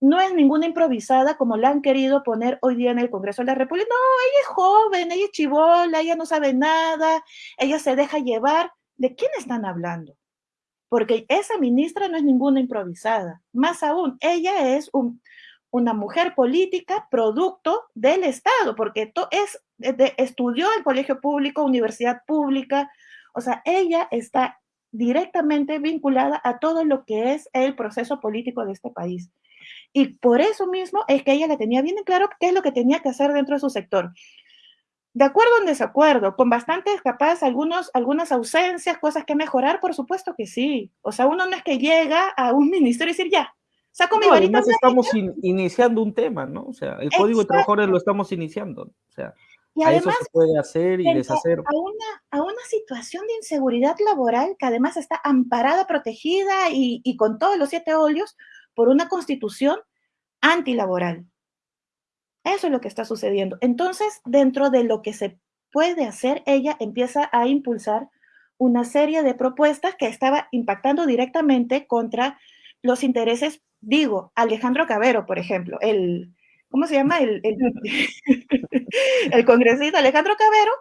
No es ninguna improvisada como la han querido poner hoy día en el Congreso de la República. No, ella es joven, ella es chivola, ella no sabe nada, ella se deja llevar. ¿De quién están hablando? Porque esa ministra no es ninguna improvisada. Más aún, ella es un, una mujer política producto del Estado, porque es, estudió en colegio público, universidad pública, o sea, ella está directamente vinculada a todo lo que es el proceso político de este país. Y por eso mismo es que ella le tenía bien claro qué es lo que tenía que hacer dentro de su sector. De acuerdo o en desacuerdo, con bastantes capaz algunos, algunas ausencias, cosas que mejorar, por supuesto que sí. O sea, uno no es que llega a un <laughs> ministerio y decir, ya, Saco mi varita además estamos iniciando un tema, ¿no? O sea, el código de trabajadores lo estamos iniciando. O sea, a eso se puede hacer y deshacer. A una, a una situación de inseguridad laboral que además está amparada, protegida y, y con todos los siete óleos por una constitución antilaboral. Eso es lo que está sucediendo. Entonces, dentro de lo que se puede hacer, ella empieza a impulsar una serie de propuestas que estaba impactando directamente contra los intereses digo, Alejandro Cabero, por ejemplo, el, ¿cómo se llama? El, el, <laughs> congresista Alejandro Cabero,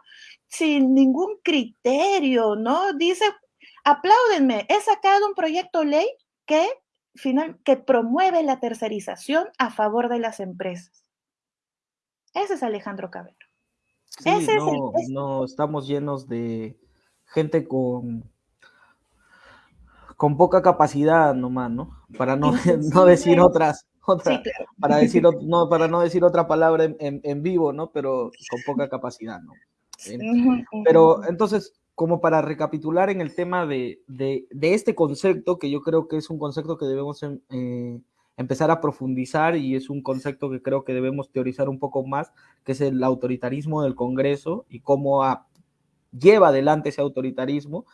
sin ningún criterio, ¿no? Dice, apláudenme, he sacado un proyecto ley que, final, que promueve la tercerización a favor de las empresas. Ese es Alejandro Cabero. Sí, no, no, estamos llenos de gente con, con poca capacidad nomás, ¿no? Para no, no decir otras, otra, para decir no, para no decir otra palabra en, en, vivo, ¿no? Pero con poca <laughs> capacidad, ¿no? Pero entonces, como para recapitular en el tema de, de, de, este concepto, que yo creo que es un concepto que debemos em, eh, empezar a profundizar y es un concepto que creo que debemos teorizar un poco más, que es el autoritarismo del Congreso y cómo lleva adelante ese autoritarismo.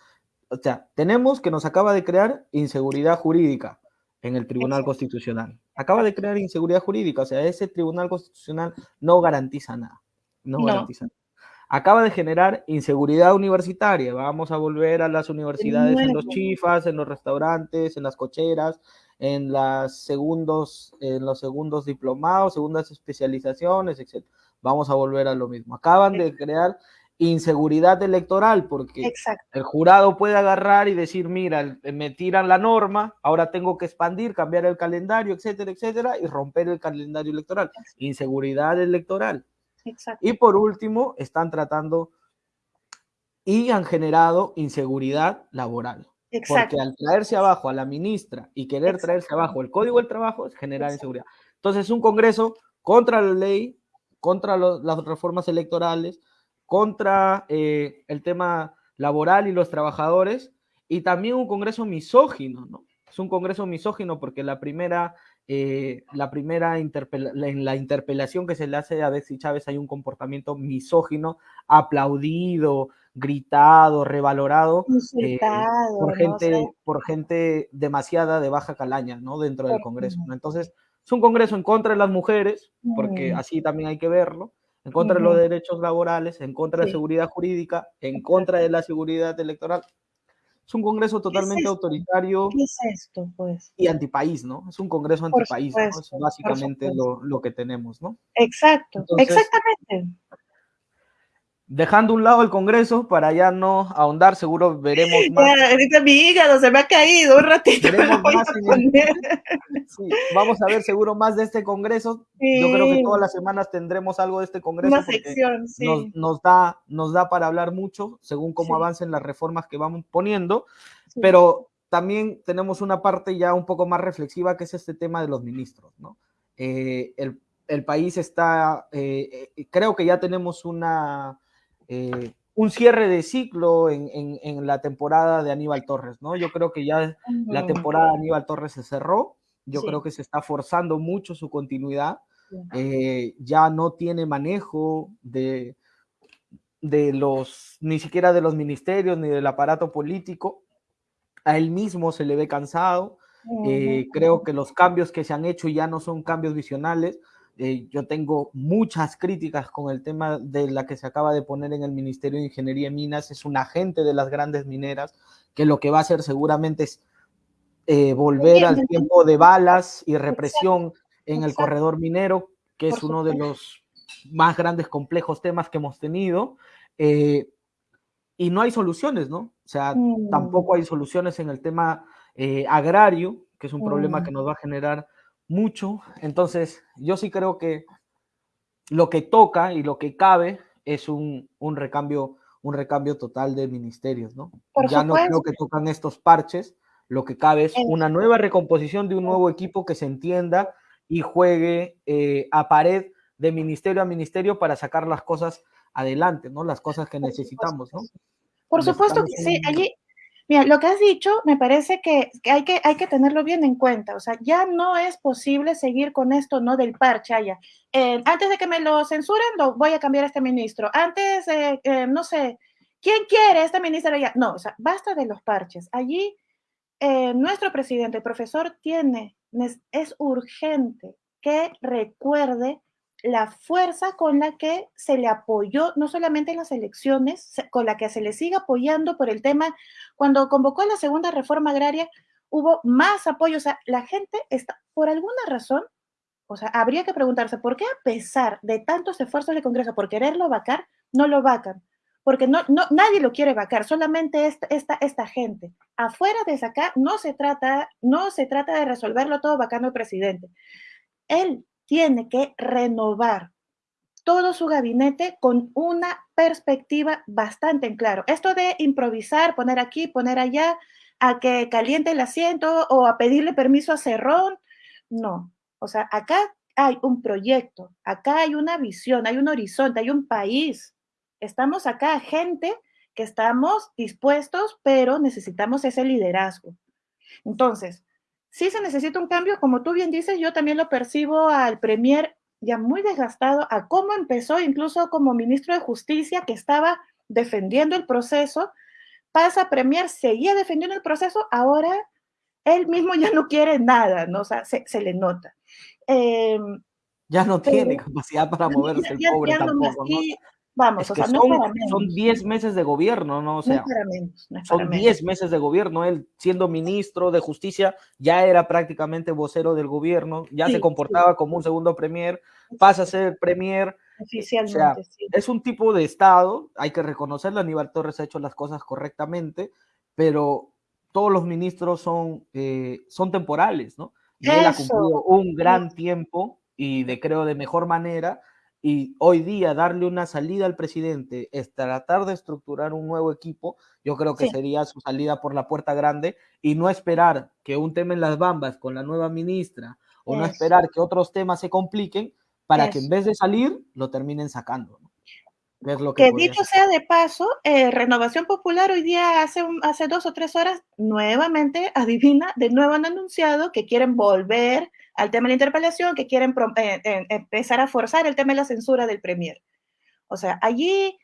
O sea, tenemos que nos acaba de crear inseguridad jurídica en el Tribunal Constitucional. Acaba de crear inseguridad jurídica, o sea, ese Tribunal Constitucional no garantiza nada. No, no. garantiza nada acaba de generar inseguridad universitaria. Vamos a volver a las universidades en los chifas, en los restaurantes, en las cocheras, en, las segundos, en los segundos diplomados, segundas especializaciones, etc. Vamos a volver a lo mismo. Acaban de crear inseguridad electoral porque el jurado puede agarrar y decir, mira, me tiran la norma, ahora tengo que expandir, cambiar el calendario, etcétera, etcétera, y romper el calendario electoral. Inseguridad electoral. Y por último, están tratando y han generado inseguridad laboral. Porque al traerse abajo a la ministra y querer traerse abajo el código del trabajo es generar inseguridad. Entonces, un Congreso contra la ley, contra las reformas electorales, contra eh, el tema laboral y los trabajadores, y también un Congreso misógino, ¿no? Es un Congreso misógino porque la primera eh, la primera en la interpelación que se le hace a Betsy Chávez hay un comportamiento misógino, aplaudido, gritado, revalorado eh, por, gente, por gente demasiada de baja calaña ¿no? dentro del Congreso. Entonces, es un Congreso en contra de las mujeres, porque así también hay que verlo, en contra de los derechos laborales, en contra de la seguridad jurídica, en contra de la seguridad electoral. Es un congreso totalmente autoritario. ¿Qué es esto, pues? Y antipaís, ¿no? Es un congreso antipaís, ¿no? Es básicamente lo, lo, que tenemos, ¿no? Exacto, exactamente dejando un lado el Congreso para ya no ahondar, seguro veremos más. ahorita mi hígado se me ha caído un ratito. vamos a ver seguro más de este Congreso. Yo creo que todas las semanas tendremos algo de este Congreso. Una sección, sí. nos, da, nos da para hablar mucho según cómo avancen las reformas que vamos poniendo, pero también tenemos una parte ya un poco más reflexiva que es este tema de los ministros, ¿no? Eh, el, el, país está, eh, eh, creo que ya tenemos una eh, un cierre de ciclo en, en, la temporada de Aníbal Torres, ¿no? Yo creo que ya la temporada de Aníbal Torres se cerró, yo creo que se está forzando mucho su continuidad, eh, ya no tiene manejo de, de los, ni siquiera de los ministerios ni del aparato político, a él mismo se le ve cansado, eh, creo que los cambios que se han hecho ya no son cambios visionales, eh, yo tengo muchas críticas con el tema de la que se acaba de poner en el Ministerio de Ingeniería y Minas. Es un agente de las grandes mineras que lo que va a hacer seguramente es eh, volver al tiempo de balas y represión en el corredor minero, que es uno de los más grandes complejos temas que hemos tenido. Eh, y no hay soluciones, ¿no? O sea, mm. tampoco hay soluciones en el tema agrario, que es un problema mm. que nos va a generar mucho. Entonces, yo sí creo que lo que toca y lo que cabe es un, un recambio, un recambio total de ministerios, ¿no? ya no creo que tocan estos parches, lo que cabe es una nueva recomposición de un nuevo equipo que se entienda y juegue eh, a pared de ministerio a ministerio para sacar las cosas adelante, ¿no? Las cosas que necesitamos, ¿no? Por supuesto que sí. Allí, Mira, lo que has dicho me parece que, hay que tenerlo bien en cuenta. O sea, ya no es posible seguir con esto, ¿no? Del parche, allá. Eh, antes de que me lo censuren, lo, voy a cambiar a este ministro. Antes, eh, eh, no sé, ¿quién quiere este ministro allá? No, o sea, basta de los parches. Allí, nuestro presidente, el profesor, tiene, es urgente que recuerde la fuerza con la que se le apoyó, no solamente en las elecciones, con la que se le sigue apoyando por el tema, cuando convocó la segunda reforma agraria, hubo más apoyo, o sea, la gente está, por alguna razón, o sea, habría que preguntarse, ¿por qué a pesar de tantos esfuerzos del Congreso por quererlo vacar, no lo vacan? Porque no, no, nadie lo quiere vacar, solamente esta, esta, esta gente. Afuera de sacar, no se trata, no se trata de resolverlo todo vacando el presidente. Él tiene que renovar todo su gabinete con una perspectiva bastante en claro. Esto de improvisar, poner aquí, poner allá, a que caliente el asiento o a pedirle permiso a Cerrón, no. O sea, acá hay un proyecto, acá hay una visión, hay un horizonte, hay un país. Estamos acá gente que estamos dispuestos, pero necesitamos ese liderazgo. Entonces, si se necesita un cambio, como tú bien dices, yo también lo percibo al Premier ya muy desgastado a cómo empezó incluso como ministro de Justicia que estaba defendiendo el proceso, pasa a Premier, seguía defendiendo el proceso, ahora él mismo ya no quiere nada, ¿no? O sea, se, se le nota. Eh, ya no tiene capacidad para moverse el pobre tampoco, ¿no? Vamos, o sea, no son, para menos. Son 10 meses de gobierno, ¿no? O sea, no para menos, no son 10 meses de gobierno. Él, siendo ministro de Justicia, ya era prácticamente vocero del gobierno, ya se comportaba como un segundo premier, pasa a ser premier. Oficialmente, o sea, sí. Es un tipo de Estado, hay que reconocerlo, Aníbal Torres ha hecho las cosas correctamente, pero todos los ministros son, eh, son temporales, ¿no? Y Eso. ha cumplido un gran tiempo y de creo de mejor manera y hoy día darle una salida al presidente es tratar de estructurar un nuevo equipo, yo creo que sí. sería su salida por la puerta grande y no esperar que un tema en las bambas con la nueva ministra o Eso. no esperar que otros temas se compliquen para Eso. que en vez de salir lo terminen sacando. ¿no? Es lo que, que dicho ser. sea de paso, eh, Renovación Popular hoy día, hace, un, hace dos o tres horas, nuevamente, <laughs> adivina, de nuevo han anunciado que quieren volver al tema de la interpelación, que quieren eh, eh, empezar a forzar el tema de la censura del Premier. O sea, allí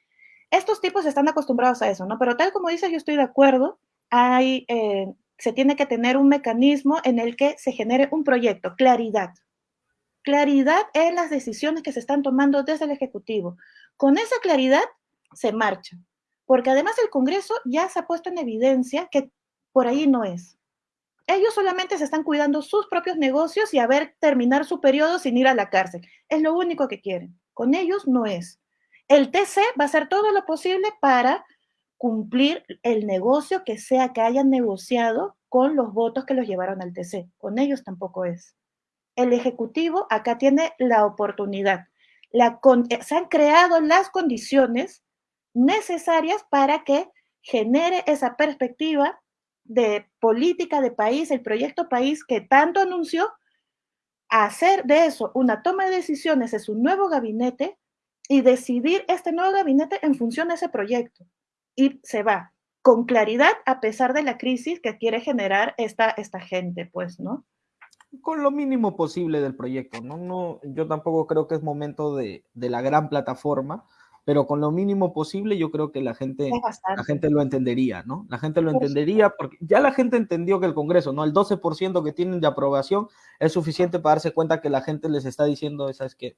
estos tipos están acostumbrados a eso, ¿no? Pero tal como dices, yo estoy de acuerdo, hay, eh, se tiene que tener un mecanismo en el que se genere un proyecto, claridad. Claridad en las decisiones que se están tomando desde el Ejecutivo. Con esa claridad se marcha, porque además el Congreso ya se ha puesto en evidencia que por ahí no es ellos solamente se están cuidando sus propios negocios y a ver terminar su periodo sin ir a la cárcel. Es lo único que quieren. Con ellos no es. El TC va a hacer todo lo posible para cumplir el negocio que sea que hayan negociado con los votos que los llevaron al TC. Con ellos tampoco es. El Ejecutivo acá tiene la oportunidad. Con, se han creado las condiciones necesarias para que genere esa perspectiva de política de país, el proyecto país que tanto anunció, hacer de eso una toma de decisiones, es un nuevo gabinete y decidir este nuevo gabinete en función de ese proyecto. Y se va con claridad a pesar de la crisis que quiere generar esta, esta gente, pues, ¿no? Con lo mínimo posible del proyecto, ¿no? no yo tampoco creo que es momento de, de la gran plataforma, pero con lo mínimo posible yo creo que la gente, la gente lo entendería, ¿no? La gente lo entendería porque ya la gente entendió que el Congreso, ¿no? El 12% que tienen de aprobación es suficiente para darse cuenta que la gente les está diciendo, esa es que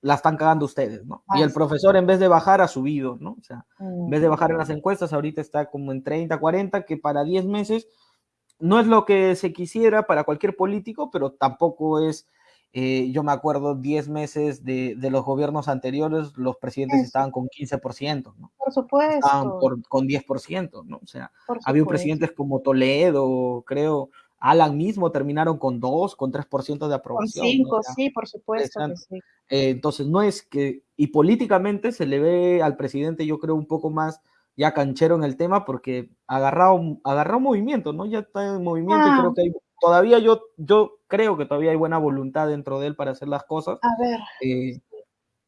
la están cagando ustedes, ¿no? Y el profesor en vez de bajar ha subido, ¿no? O sea, en vez de bajar en las encuestas, ahorita está como en 30, 40, que para 10 meses no es lo que se quisiera para cualquier político, pero tampoco es eh, yo me acuerdo 10 meses de, de, los gobiernos anteriores, los presidentes Eso. estaban con 15%, ¿no? Por supuesto. Estaban por, con 10%, ¿no? O sea, había presidentes como Toledo, creo, Alan mismo terminaron con 2, con 3% de aprobación. Con 5, ¿no? o sea, sí, por supuesto. Que sí. eh, entonces, no es que, y políticamente se le ve al presidente, yo creo, un poco más ya canchero en el tema porque agarró, agarró movimiento, ¿no? Ya está en movimiento ah. y creo que hay todavía yo, yo creo que todavía hay buena voluntad dentro de él para hacer las cosas. A ver. Eh,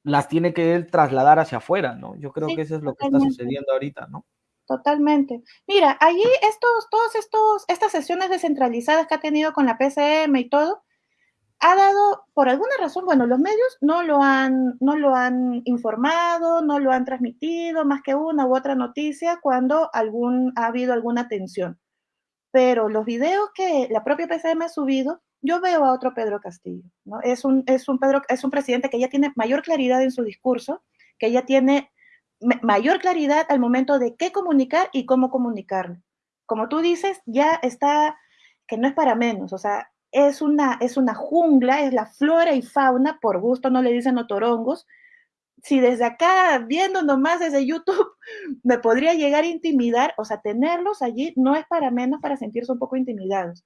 las tiene que él trasladar hacia afuera, ¿no? Yo creo sí, que eso es lo que está sucediendo ahorita, ¿no? Totalmente. Mira, allí estos, todos estos, estas sesiones descentralizadas que ha tenido con la PCM y todo, ha dado, por alguna razón, bueno, los medios no lo han, no lo han informado, no lo han transmitido, más que una u otra noticia cuando algún, ha habido alguna tensión pero los videos que la propia PCM ha subido, yo veo a otro Pedro Castillo, ¿no? Es un, es un, Pedro, es un presidente que ya tiene mayor claridad en su discurso, que ya tiene mayor claridad al momento de qué comunicar y cómo comunicarlo. Como tú dices, ya está, que no es para menos, o sea, es una, es una jungla, es la flora y fauna, por gusto no le dicen otorongos, si desde acá, viendo nomás desde YouTube, <laughs> me podría llegar a intimidar, o sea, tenerlos allí no es para menos para sentirse un poco intimidados.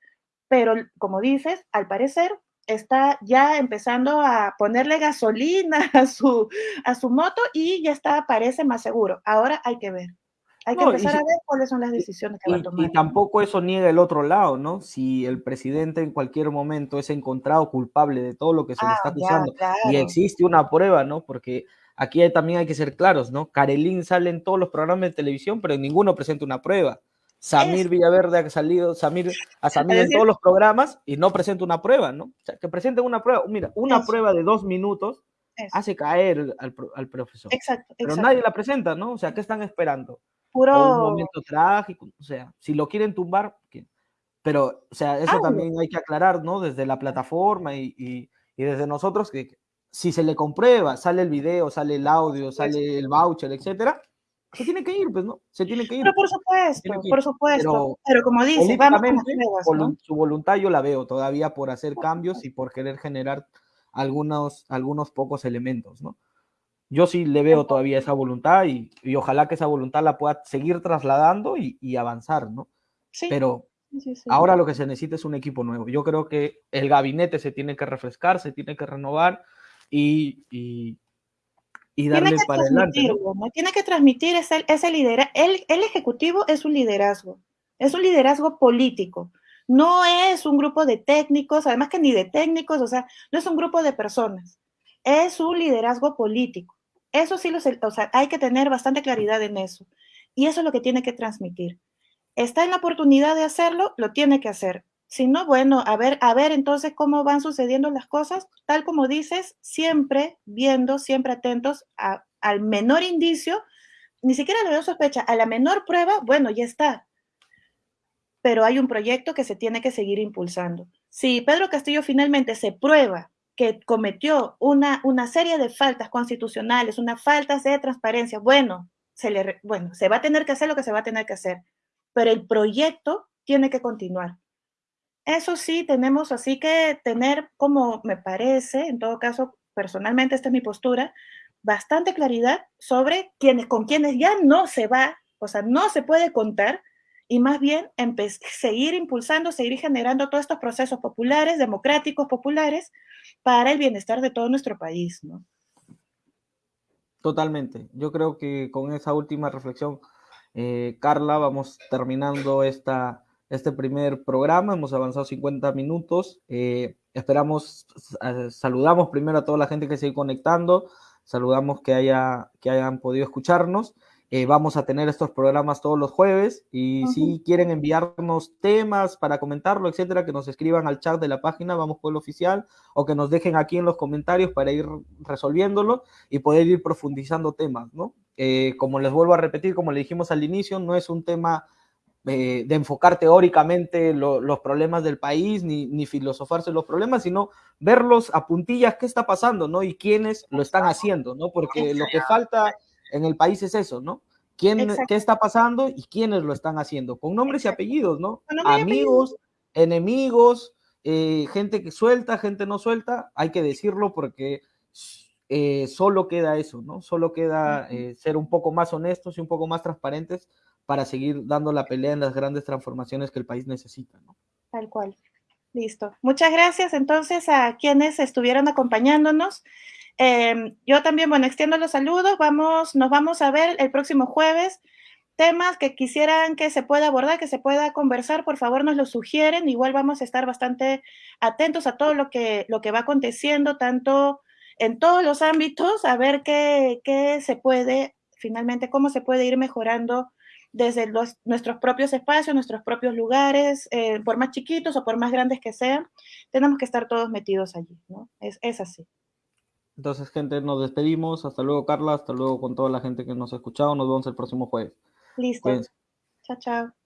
Pero, como dices, al parecer, está ya empezando a ponerle gasolina <laughs> a su, a su moto y ya está, parece más seguro. Ahora hay que ver. Hay que empezar a ver cuáles son las decisiones que va a tomar. Y tampoco eso niega el otro lado, ¿no? Si el presidente en cualquier momento es encontrado culpable de todo lo que se le está ah, acusando y existe una prueba, ¿no? Porque aquí también hay que ser claros, ¿no? Karelín sale en todos los programas de televisión, pero ninguno presenta una prueba. Samir Villaverde ha salido, Samir, a Samir en todos los programas y no presenta una prueba, ¿no? O sea, que presenten una prueba. Mira, una prueba de dos minutos hace caer al, profesor. Exacto, Pero nadie la presenta, ¿no? O sea, ¿qué están esperando? Puro... un momento trágico, o sea, si lo quieren tumbar, pero, o sea, eso también hay que aclarar, ¿no? Desde la plataforma y, y, desde nosotros, que si se le comprueba, sale el video, sale el audio, sale el voucher, etcétera, se tiene que ir, pues, ¿no? Se tiene que ir. Pero por supuesto, por supuesto. Pero, como dice, vamos Su voluntad yo la veo todavía por hacer cambios y por querer generar algunos, algunos pocos elementos, ¿no? Yo sí le veo todavía esa voluntad y, ojalá que esa voluntad la pueda seguir trasladando y, avanzar, ¿no? Sí. Pero ahora lo que se necesita es un equipo nuevo. Yo creo que el gabinete se tiene que refrescar, se tiene que renovar y, y darle para adelante. Tiene que transmitir ese, ese liderazgo. El, el ejecutivo es un liderazgo, es un liderazgo político. No es un grupo de técnicos, además que ni de técnicos, o sea, no es un grupo de personas, es un liderazgo político. Eso sí, o sea, hay que tener bastante claridad en eso. Y eso es lo que tiene que transmitir. Está en la oportunidad de hacerlo, lo tiene que hacer. Si no, bueno, a ver, a ver entonces cómo van sucediendo las cosas, tal como dices, siempre viendo, siempre atentos al menor indicio, ni siquiera le veo sospecha, a la menor prueba, bueno, ya está. Pero hay un proyecto que se tiene que seguir impulsando. Si Pedro Castillo finalmente se prueba que cometió una, una serie de faltas constitucionales, unas faltas de transparencia, bueno se, le, bueno, se va a tener que hacer lo que se va a tener que hacer, pero el proyecto tiene que continuar. Eso sí, tenemos así que tener, como me parece, en todo caso, personalmente esta es mi postura, bastante claridad sobre quienes, con quienes ya no se va, o sea, no se puede contar, y más bien seguir impulsando, seguir generando todos estos procesos populares, democráticos, populares, para el bienestar de todo nuestro país, ¿no? Totalmente. Yo creo que con esa última reflexión, eh, Carla, vamos terminando esta, este primer programa. Hemos avanzado 50 minutos. Eh, esperamos, eh, saludamos primero a toda la gente que sigue conectando. Saludamos que, haya, que hayan podido escucharnos. Eh, vamos a tener estos programas todos los jueves y si quieren enviarnos temas para comentarlo, etcétera, que nos escriban al chat de la página Vamos Pueblo Oficial o que nos dejen aquí en los comentarios para ir resolviéndolo y poder ir profundizando temas, ¿no? Eh, como les vuelvo a repetir, como le dijimos al inicio, no es un tema eh, de enfocar teóricamente los problemas del país ni, ni filosofarse los problemas, sino verlos a puntillas qué está pasando, ¿no? Y quiénes lo están haciendo, ¿no? Porque lo que falta en el país es eso, ¿no? ¿Quién, ¿Qué está pasando y quiénes lo están haciendo? Con nombres y apellidos, ¿no? Amigos, enemigos, eh, gente que suelta, gente no suelta, hay que decirlo porque eh, solo queda eso, ¿no? Solo queda eh, ser un poco más honestos y un poco más transparentes para seguir dando la pelea en las grandes transformaciones que el país necesita, ¿no? Tal cual. Listo. Muchas gracias entonces a quienes estuvieron acompañándonos. Em, yo también, bueno, extiendo los saludos. Vamos, nos vamos a ver el próximo jueves. Temas que quisieran que se pueda abordar, que se pueda conversar, por favor nos lo sugieren. Igual vamos a estar bastante atentos a todo lo que, lo que va aconteciendo, tanto en todos los ámbitos, a ver qué, qué se puede, finalmente, cómo se puede ir mejorando desde los, nuestros propios espacios, nuestros propios lugares, eh, por más chiquitos o por más grandes que sean, tenemos que estar todos metidos allí, ¿no? Es, es así. Entonces, gente, nos despedimos. Hasta luego, Carla. Hasta luego con toda la gente que nos ha escuchado. Nos vemos el próximo jueves. Listo. Chao, chao.